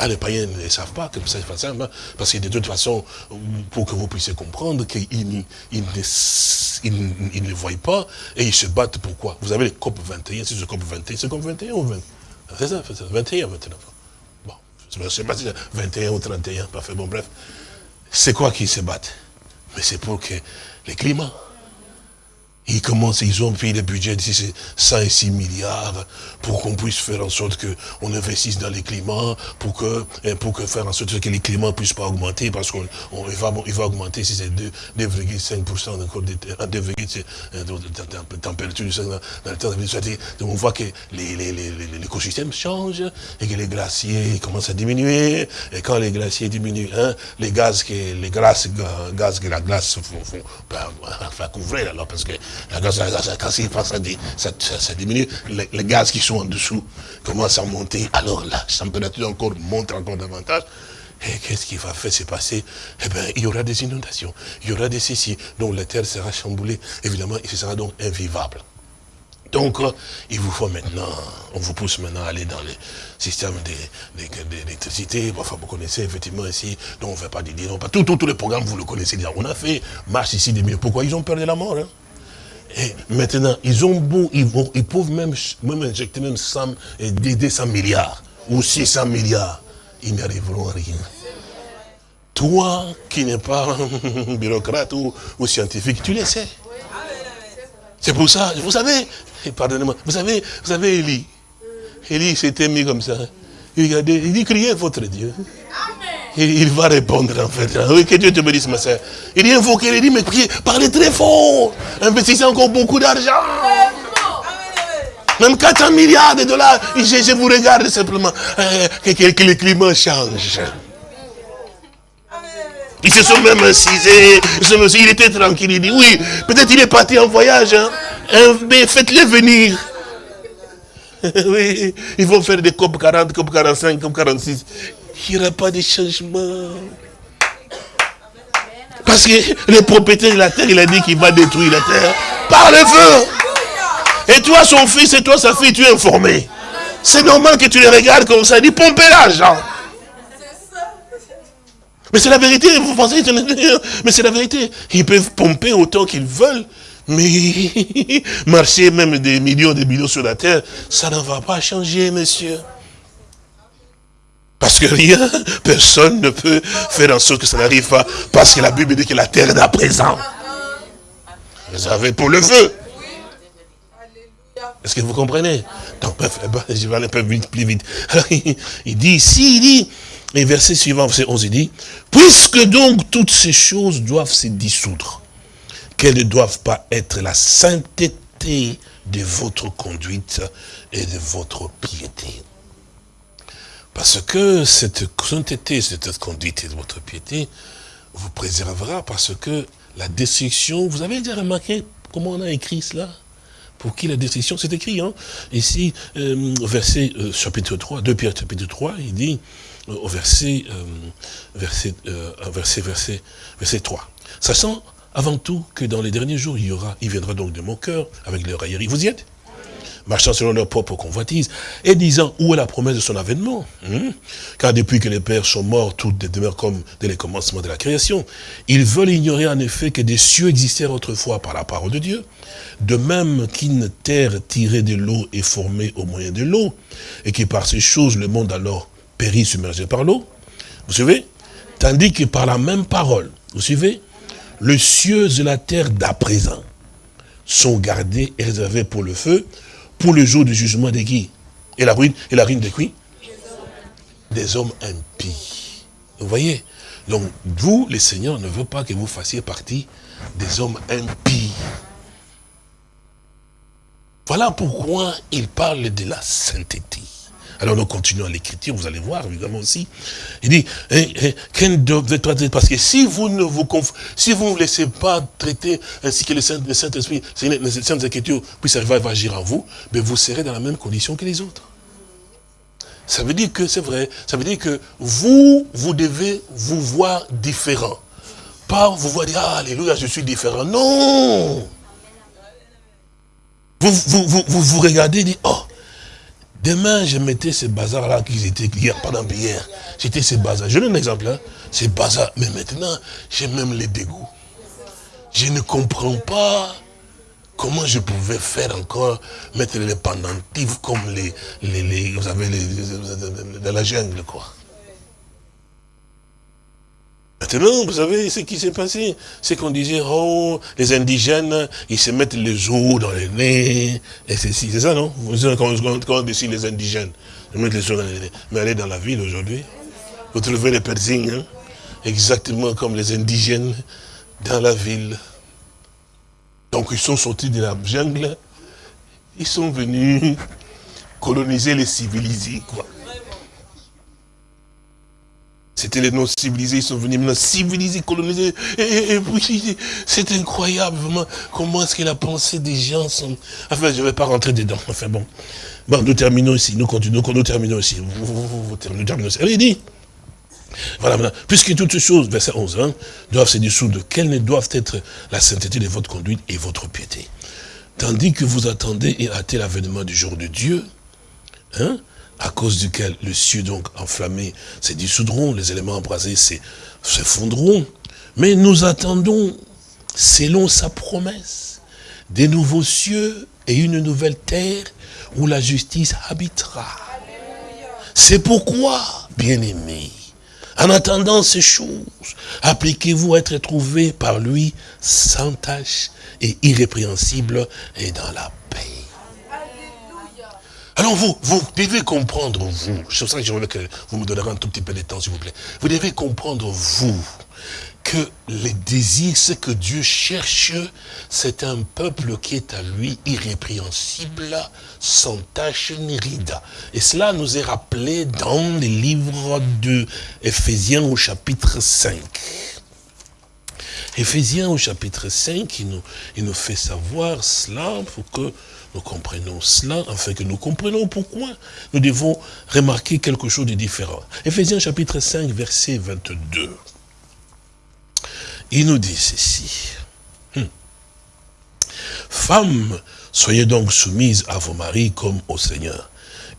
Ah, les païens ne savent pas pas simple, hein, parce que de toute façon, pour que vous puissiez comprendre qu'ils ils, ne voient pas, et ils se battent pourquoi? Vous avez les COP 21, c'est ce COP 21, c'est COP 21 ou 20 c'est ça, 21 maintenant. Bon, je ne sais pas si c'est 21 ou 31, parfait, bon bref. C'est quoi qu'ils se battent Mais c'est pour que les climats, ils commencent, ils ont pris le budget d'ici 106 milliards pour qu'on puisse faire en sorte qu'on investisse dans les climats, pour que, hein, pour que faire en sorte que les climats ne puissent pas augmenter, parce qu'on va, il va augmenter si c'est 2,5% encore de, de, température dans le temps. Donc on voit que l'écosystème change et que les glaciers commencent à diminuer. Et quand les glaciers diminuent, hein, les gaz que les glaces, gaz que la glace font, font, ben, couvrir alors parce que la gaz, quand ça, ça, diminue, les, gaz qui sont en dessous commencent à monter. Alors la température encore monte encore davantage. Et qu'est-ce qui va faire se passer? Eh bien, il y aura des inondations, il y aura des ceci, donc la terre sera chamboulée. Évidemment, ce sera donc invivable. Donc, euh, il vous faut maintenant, on vous pousse maintenant à aller dans les systèmes d'électricité. Enfin, vous connaissez effectivement ici, donc on ne fait pas des non pas tout, tous les programmes, vous le connaissez déjà. On a fait marche ici des millions. Pourquoi ils ont peur de la mort hein? Et maintenant, ils ont beau, ils, vont, ils peuvent même, même injecter même 100, 200 milliards ou 600 milliards. Ils n'arriveront à rien. Toi qui n'es pas bureaucrate ou, scientifique, tu le sais. C'est pour ça, vous savez, pardonnez-moi, vous savez, vous savez Élie. Élie s'était mis comme ça. Il regardait, il dit, criez votre Dieu. Il, va répondre en fait. Oui, que Dieu te bénisse, ma soeur. Il dit invoquer, il dit, mais parlez très fort. Investissez encore beaucoup d'argent. Même 400 milliards de dollars. Je, vous regarde simplement. Euh, que, le climat change. Ils se sont même incisés. Il était tranquille. Il dit, oui, peut-être il est parti en voyage. Hein. Mais faites-les venir. oui, ils vont faire des COP 40, COP 45, COP 46. Il n'y aura pas de changement. Parce que le propriétaire de la terre, il a dit qu'il va détruire la terre par le feu. Et toi, son fils, et toi, sa fille, tu es informé. C'est normal que tu les regardes comme ça. Dis, pompez l'argent. Mais c'est la vérité, vous pensez, mais c'est la vérité. Ils peuvent pomper autant qu'ils veulent, mais marcher même des millions des millions sur la terre, ça ne va pas changer, monsieur. Parce que rien, personne ne peut faire en sorte que ça n'arrive pas. Parce que la Bible dit que la terre est à présent. Vous avez pour le feu. Est-ce que vous comprenez? Donc, bref, je vais aller un peu vite, plus vite. Il dit ici, il dit, et verset suivant, verset 11, il dit, puisque donc toutes ces choses doivent se dissoudre, qu'elles ne doivent pas être la sainteté de votre conduite et de votre piété. Parce que cette sainteté, cette conduite de votre piété vous préservera parce que la destruction, vous avez déjà remarqué comment on a écrit cela? Pour qui la destruction, c'est écrit, hein? Ici, euh, verset euh, chapitre 3, 2 Pierre chapitre 3, il dit, euh, au verset, verset, verset, verset, verset 3, sachant avant tout que dans les derniers jours, il y aura, il viendra donc de mon cœur avec leur raillerie. Vous y êtes? Marchant selon leur propre convoitise, et disant où est la promesse de son avènement? Hmm? Car depuis que les pères sont morts, toutes demeurent comme dès les commencements de la création. Ils veulent ignorer en effet que des cieux existèrent autrefois par la parole de Dieu, de même qu'une terre tirée de l'eau est formée au moyen de l'eau, et que par ces choses le monde alors périt submergé par l'eau. Vous suivez? Tandis que par la même parole, vous suivez? Les cieux et la terre d'à présent sont gardés et réservés pour le feu, pour le jour du jugement de qui? Et la ruine, et la ruine de qui? Des hommes impies. Vous voyez? Donc, vous, le Seigneur ne veut pas que vous fassiez partie des hommes impies. Voilà pourquoi il parle de la sainteté. Alors nous continuons l'écriture, vous allez voir évidemment aussi. Il dit, hein, hein, parce que si vous ne vous si vous ne laissez pas traiter ainsi que le Saint-Esprit, les Saintes Écritures puissent arriver à agir en vous, mais vous serez dans la même condition que les autres. Ça veut dire que c'est vrai, ça veut dire que vous, vous devez vous voir différent. Pas vous voir dire, ah, alléluia, je suis différent. Non vous vous, vous, vous, vous regardez et dites, oh, Demain, je mettais ces bazars-là qui étaient hier, pendant hier. J'étais ces bazars. Je donne un exemple, hein. Ces bazars. Mais maintenant, j'ai même les dégoûts. Je ne comprends pas comment je pouvais faire encore, mettre les pendentifs comme les, les, les vous savez, les, dans la jungle, quoi. Maintenant, vous savez ce qui s'est passé? C'est qu'on disait, oh, les indigènes, ils se mettent les os dans les nez, et ceci, c'est ça, non? Vous savez quand, on décide les indigènes, ils mettent les os dans les nez. Mais allez dans la ville aujourd'hui, vous trouvez les Persignes, hein, exactement comme les indigènes dans la ville. Donc ils sont sortis de la jungle, ils sont venus coloniser les civilisés, quoi. C'était les non-civilisés, ils sont venus maintenant civilisés, colonisés. Et, puis, c'est incroyable, vraiment, comment est-ce que la pensée des gens sont... Enfin, je ne vais pas rentrer dedans. Enfin, bon. Bon, nous terminons ici, nous continuons, nous terminons ici. Nous terminons ici. Allez, dit. Voilà, maintenant, puisque toutes choses, verset 11, hein, doivent se dissoudre, quelles ne doivent être la sainteté de votre conduite et votre piété? Tandis que vous attendez et hâtez l'avènement du jour de Dieu, hein, à cause duquel le cieux donc enflammé se dissoudront, les éléments embrasés se fondront. Mais nous attendons, selon sa promesse, des nouveaux cieux et une nouvelle terre où la justice habitera. C'est pourquoi, bien-aimés, en attendant ces choses, appliquez-vous à être trouvés par lui sans tache et irrépréhensible et dans la alors vous, vous devez comprendre, vous, pour ça que je veux que vous me donnerez un tout petit peu de temps, s'il vous plaît. Vous devez comprendre, vous, que les désirs, ce que Dieu cherche, c'est un peuple qui est à lui irrépréhensible, sans tache ni ride. Et cela nous est rappelé dans les livres de Éphésiens au chapitre 5. Éphésiens au chapitre 5, il nous, il nous fait savoir cela pour que nous comprenions cela, afin que nous comprenions pourquoi nous devons remarquer quelque chose de différent. Éphésiens chapitre 5, verset 22. Il nous dit ceci. Hmm. Femmes, soyez donc soumises à vos maris comme au Seigneur.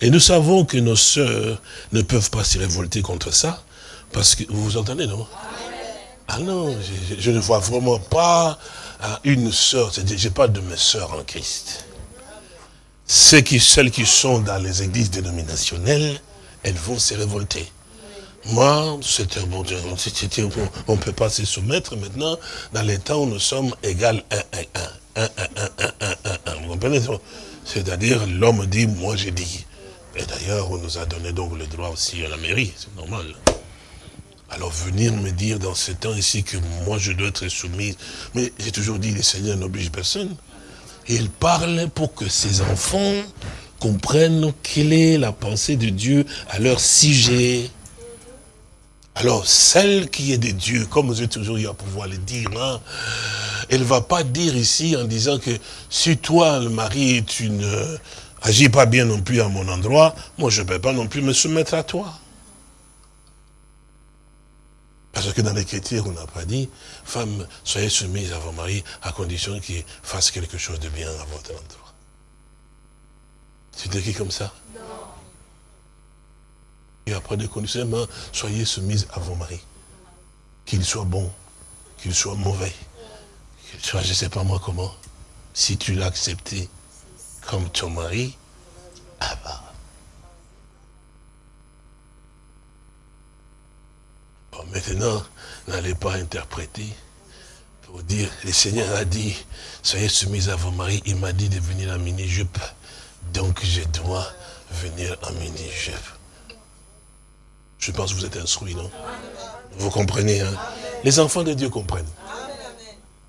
Et nous savons que nos sœurs ne peuvent pas se révolter contre ça, parce que, vous vous entendez, non? Ah non, je, ne vois vraiment pas une sœur, je n'ai pas de mes sœurs en Christ. Ceux qui, celles qui sont dans les églises dénominationnelles, elles vont se révolter. Moi, c'est un bon Dieu. On ne peut pas se soumettre maintenant. Dans les temps où nous sommes égal 1, 1, 1. 1, 1, 1, 1, 1, Vous comprenez C'est-à-dire, l'homme dit, moi j'ai dit. Et d'ailleurs, on nous a donné donc le droit aussi à la mairie, c'est normal. Alors venir me dire dans ce temps ici que moi je dois être soumise, mais j'ai toujours dit, le Seigneur n'oblige personne. Il parle pour que ses enfants comprennent quelle est la pensée de Dieu à leur sujet. Alors, celle qui est de Dieu, comme j'ai toujours eu à pouvoir le dire, hein, elle ne va pas dire ici en disant que si toi, le mari, tu ne agis pas bien non plus à mon endroit, moi je ne peux pas non plus me soumettre à toi. Parce que dans l'Écriture, on n'a pas dit, femme, soyez soumise à vos maris à condition qu'ils fassent quelque chose de bien à votre endroit. C'est écrit comme ça? Non. Et après des conditions, soyez soumise à vos maris. Qu'ils soient bons, qu'ils soient mauvais, qu'ils soient, je ne sais pas moi comment. Si tu l'as accepté comme ton mari, ah bah, maintenant, n'allez pas interpréter pour dire, le Seigneur a dit, soyez soumis à vos maris, il m'a dit de venir en mini-jupe, donc je dois venir en mini-jupe. Je pense que vous êtes instruits, non? Vous comprenez, hein? Les enfants de Dieu comprennent.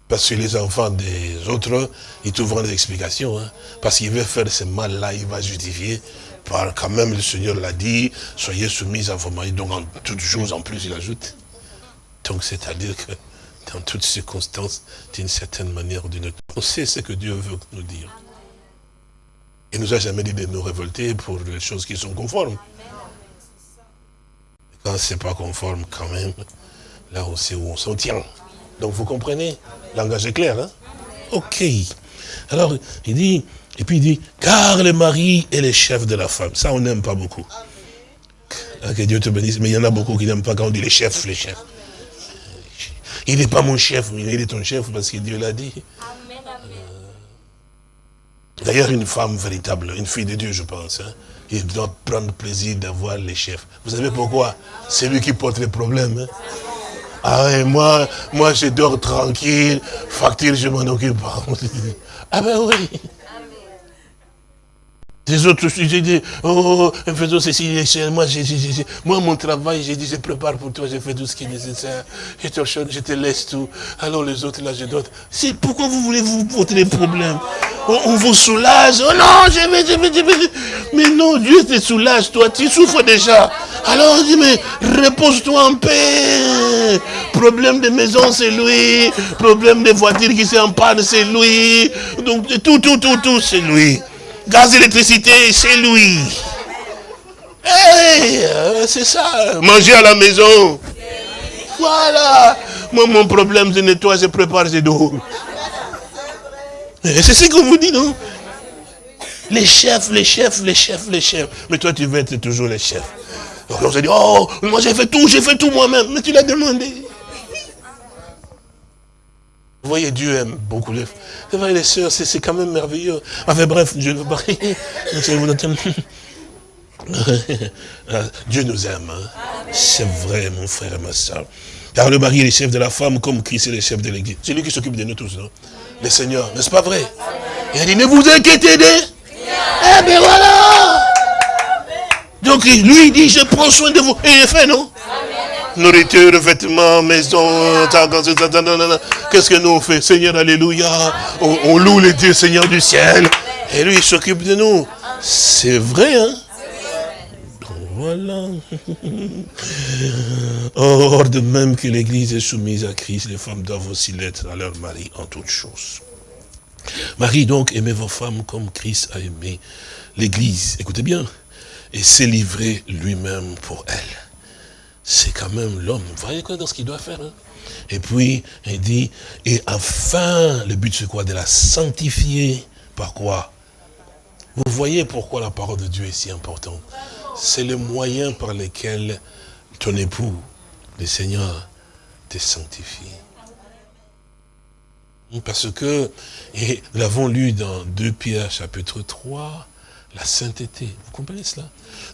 Parce que les enfants des autres, ils trouveront des explications. Hein? Parce qu'il veut faire ce mal-là, il va justifier quand même, le Seigneur l'a dit, soyez soumis à vos maris. Donc, en toutes choses, en plus, il ajoute. Donc, c'est-à-dire que dans toutes circonstances, d'une certaine manière ou d'une autre, on sait ce que Dieu veut nous dire. Il nous a jamais dit de nous révolter pour les choses qui sont conformes. Quand ce n'est pas conforme, quand même, là, on sait où on s'en tient. Donc, vous comprenez? Langage est clair, hein? Ok. Alors, il dit, et puis il dit, car le mari est le chef de la femme. Ça, on n'aime pas beaucoup. Que Dieu te bénisse. Mais il y en a beaucoup qui n'aiment pas quand on dit les chefs, les chefs. Il n'est pas mon chef, mais il est ton chef parce que Dieu l'a dit. D'ailleurs, une femme véritable, une fille de Dieu, je pense, hein, il doit prendre plaisir d'avoir les chefs. Vous savez pourquoi? C'est lui qui porte les problèmes. Hein. Ah, et moi, moi, je dors tranquille, facture, je m'en occupe pas. Ah ben oui. Les autres, j'ai dit, oh, faisons ceci, moi, moi, mon travail, j'ai dit, je prépare pour toi, je fais tout ce qui est nécessaire. Je te, je te laisse tout. Alors les autres, là, je donne. C'est pourquoi vous voulez vous porter des problèmes? On, vous soulage. Oh non, je vais, je vais, je vais. Mais non, Dieu te soulage, toi, tu souffres déjà. Alors, dis, mais repose-toi en paix. Problème de maison, c'est lui. Problème de voiture qui s'en panne, c'est lui. Donc, tout, tout, tout, tout, c'est lui. Gaz, électricité, c'est lui. Hey, euh, c'est ça. Manger à la maison. Voilà. Moi, mon problème, c'est nettoyer, je prépare, je dors. C'est ce qu'on vous dit, non? Les chefs, les chefs, les chefs, les chefs. Mais toi, tu veux être toujours le chef. Donc on se dit, oh, moi j'ai fait tout, j'ai fait tout moi-même. Mais tu l'as demandé. Vous voyez, Dieu aime beaucoup les vrai, les sœurs, c'est quand même merveilleux. Enfin bref, Dieu nous Dieu nous aime. Hein. C'est vrai, mon frère et ma soeur. Car le mari est le chef de la femme, comme Christ est le chef de l'église. C'est lui qui s'occupe de nous tous, non? Le Seigneur, n'est-ce pas vrai? Il a dit, ne vous inquiétez de... Eh bien voilà Donc lui, il dit, je prends soin de vous. Et il est fait, non? Nourriture, vêtements, maison, qu'est-ce que nous on fait? Seigneur, alléluia. On, loue les dieux, Seigneur du ciel. Et lui, il s'occupe de nous. C'est vrai, hein? Voilà. Or, de même que l'Église est soumise à Christ, les femmes doivent aussi l'être à leur mari en toutes choses. Marie, donc, aimez vos femmes comme Christ a aimé l'Église. Écoutez bien. Et s'est livré lui-même pour elle. C'est quand même l'homme. Vous voyez quoi dans ce qu'il doit faire hein? Et puis, il dit, et enfin, le but c'est quoi? De la sanctifier. Par quoi Vous voyez pourquoi la parole de Dieu est si importante. C'est le moyen par lequel ton époux, le Seigneur, te sanctifie. Parce que, et nous l'avons lu dans 2 Pierre chapitre 3, la sainteté. Vous comprenez cela?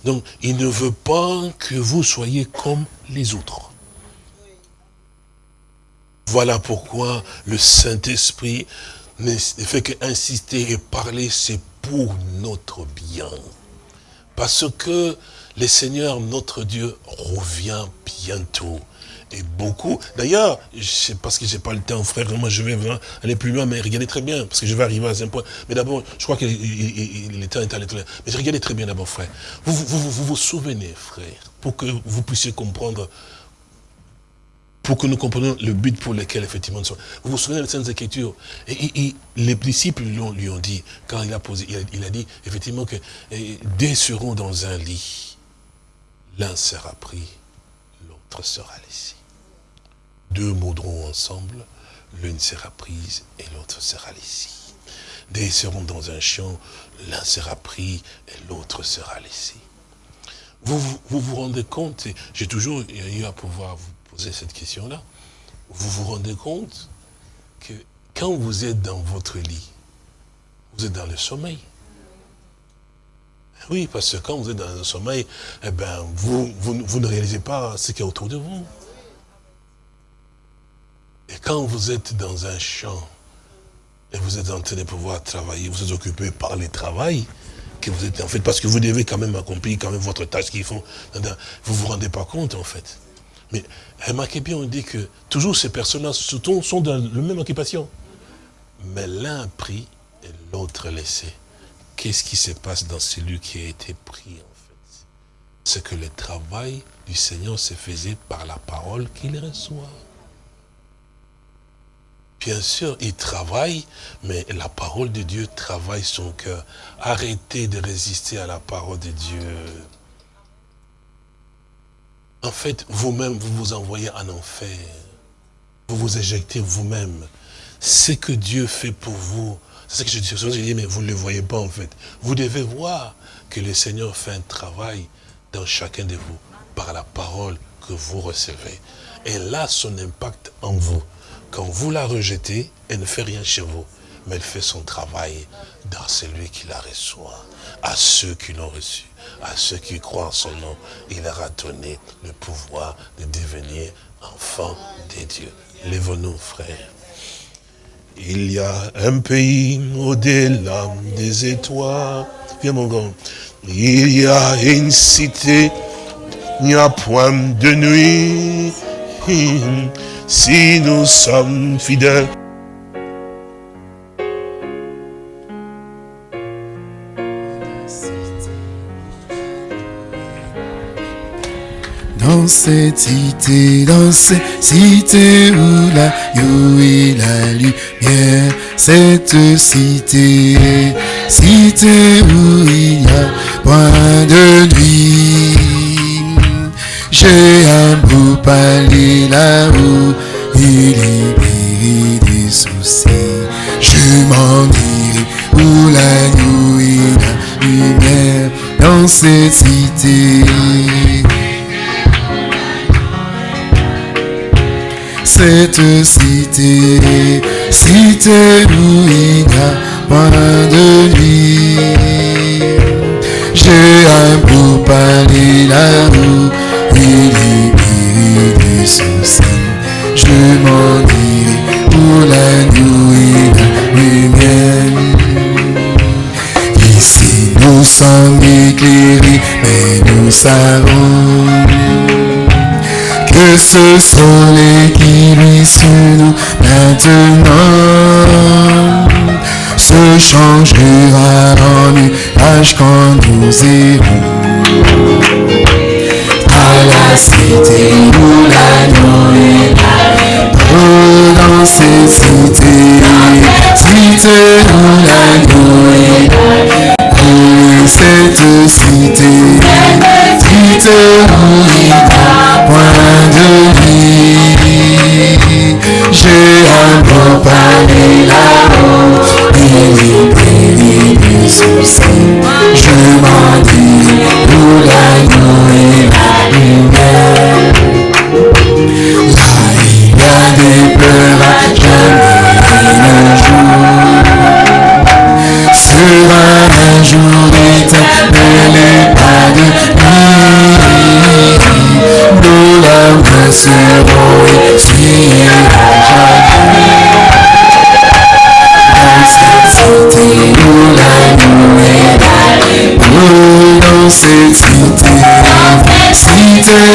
Donc, il ne veut pas que vous soyez comme les autres. Voilà pourquoi le Saint-Esprit ne fait qu'insister et parler, c'est pour notre bien. Parce que le Seigneur, notre Dieu, revient bientôt. Et beaucoup, d'ailleurs, parce que j'ai pas le temps, frère, moi je vais aller plus loin, mais regardez très bien, parce que je vais arriver à un point. Mais d'abord, je crois que le temps est allé très loin. Mais regardez très bien d'abord, frère. Vous vous, vous vous souvenez, frère, pour que vous puissiez comprendre pour que nous comprenions le but pour lequel, effectivement, nous sommes. Vous vous souvenez des Saintes Écritures et, Les disciples lui ont dit, quand il a posé, il a, dit, effectivement, que deux seront dans un lit. L'un sera pris, l'autre sera laissé. Deux moudront ensemble, l'une sera prise et l'autre sera laissée. Deux seront dans un champ, l'un sera pris et l'autre sera laissé. Vous, vous, vous rendez compte, j'ai toujours eu à pouvoir vous cette question-là, vous vous rendez compte que quand vous êtes dans votre lit, vous êtes dans le sommeil. Oui, parce que quand vous êtes dans le sommeil, eh ben, vous, vous, ne réalisez pas ce qui est autour de vous. Et quand vous êtes dans un champ, et vous êtes en train de pouvoir travailler, vous êtes occupé par le travail, que vous êtes en fait, parce que vous devez quand même accomplir quand même votre tâche qu'il faut, vous ne vous rendez pas compte en fait. Mais remarquez bien, on dit que toujours ces personnes-là sont dans la même occupation. Mais l'un pris et l'autre laissé. Qu'est-ce qui se passe dans celui qui a été pris en fait? C'est que le travail du Seigneur se faisait par la parole qu'il reçoit. Bien sûr, il travaille, mais la parole de Dieu travaille son cœur. Arrêtez de résister à la parole de Dieu. En fait, vous-même, vous vous envoyez en enfer. Vous vous éjectez vous-même. Ce que Dieu fait pour vous, c'est ce que je dis, je dis, mais vous ne le voyez pas en fait. Vous devez voir que le Seigneur fait un travail dans chacun de vous, par la parole que vous recevez. Et là, son impact en vous. Quand vous la rejetez, elle ne fait rien chez vous, mais elle fait son travail dans celui qui la reçoit, à ceux qui l'ont reçu à ceux qui croient en son nom, il leur a donné le pouvoir de devenir enfants de Dieu. Lève-nous, frères. Il y a un pays au-delà des étoiles. Viens mon grand. Il y a une cité, il n'y a point de nuit. Si nous sommes fidèles. Dans cette cité, dans cette cité où la yo et la lumière, cette cité, cité où il n'y a point de nuit. J'ai un beau palais là-haut, il libéré des soucis. Je m'en irai où la nuit la lumière, dans cette cité. Cette cité, cité où il n'y a de nuit. J'ai un beau palais là-haut, il est des soucis. Je m'en irai pour la nuit, la lumière. Ici nous sommes éclairés, mais nous savons que ce soleil qui lui sur nous maintenant se changera en nuage quand nous irons. cité où l'agneau est dans cette cité, cité où l'agneau est là. Cette cité, cité où Je m'en dis,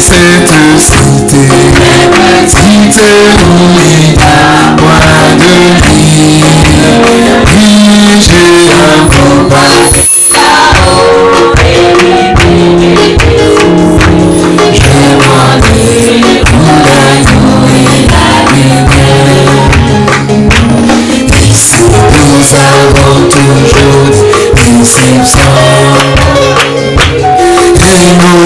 cette cité, cité où il de vie. Oui, j'ai un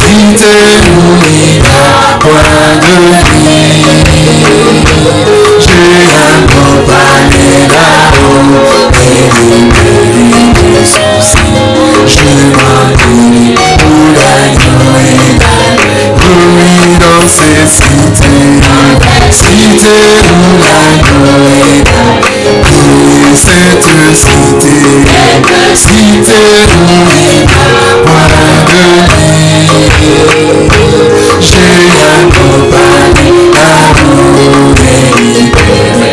il y a point de vie J'ai un beau palais là-haut Et des soucis Je m'en où l'agneau dans ces cités Cité où cette cité Cité a point de J'ai palais là-haut Et libéré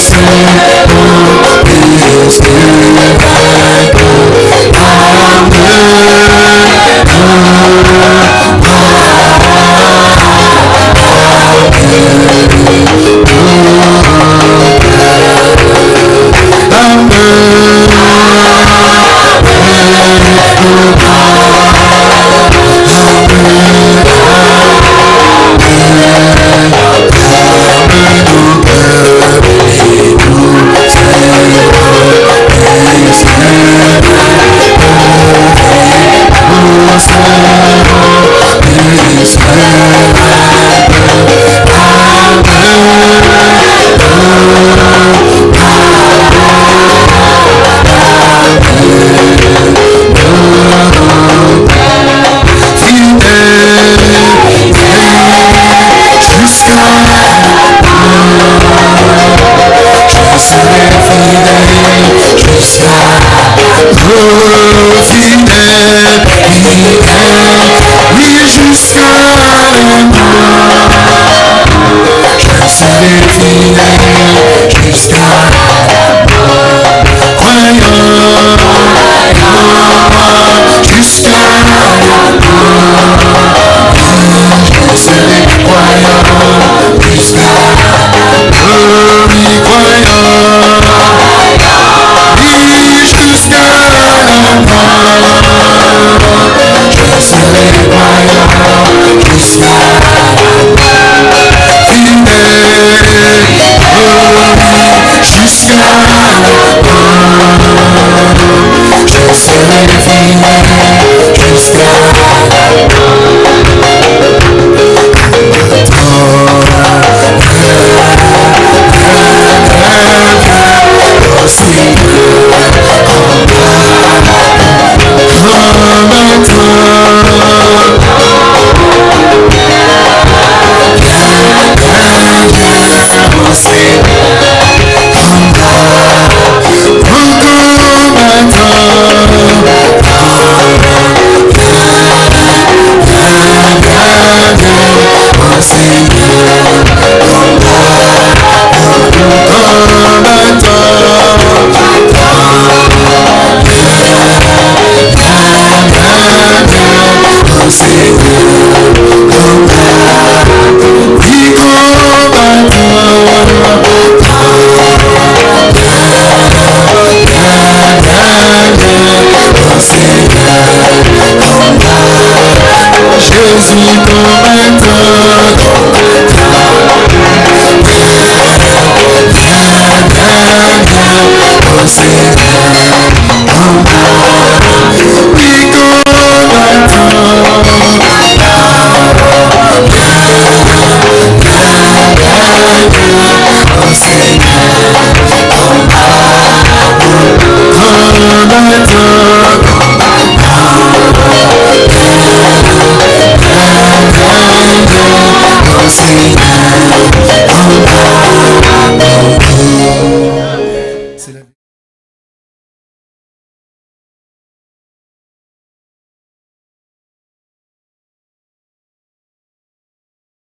Good, good,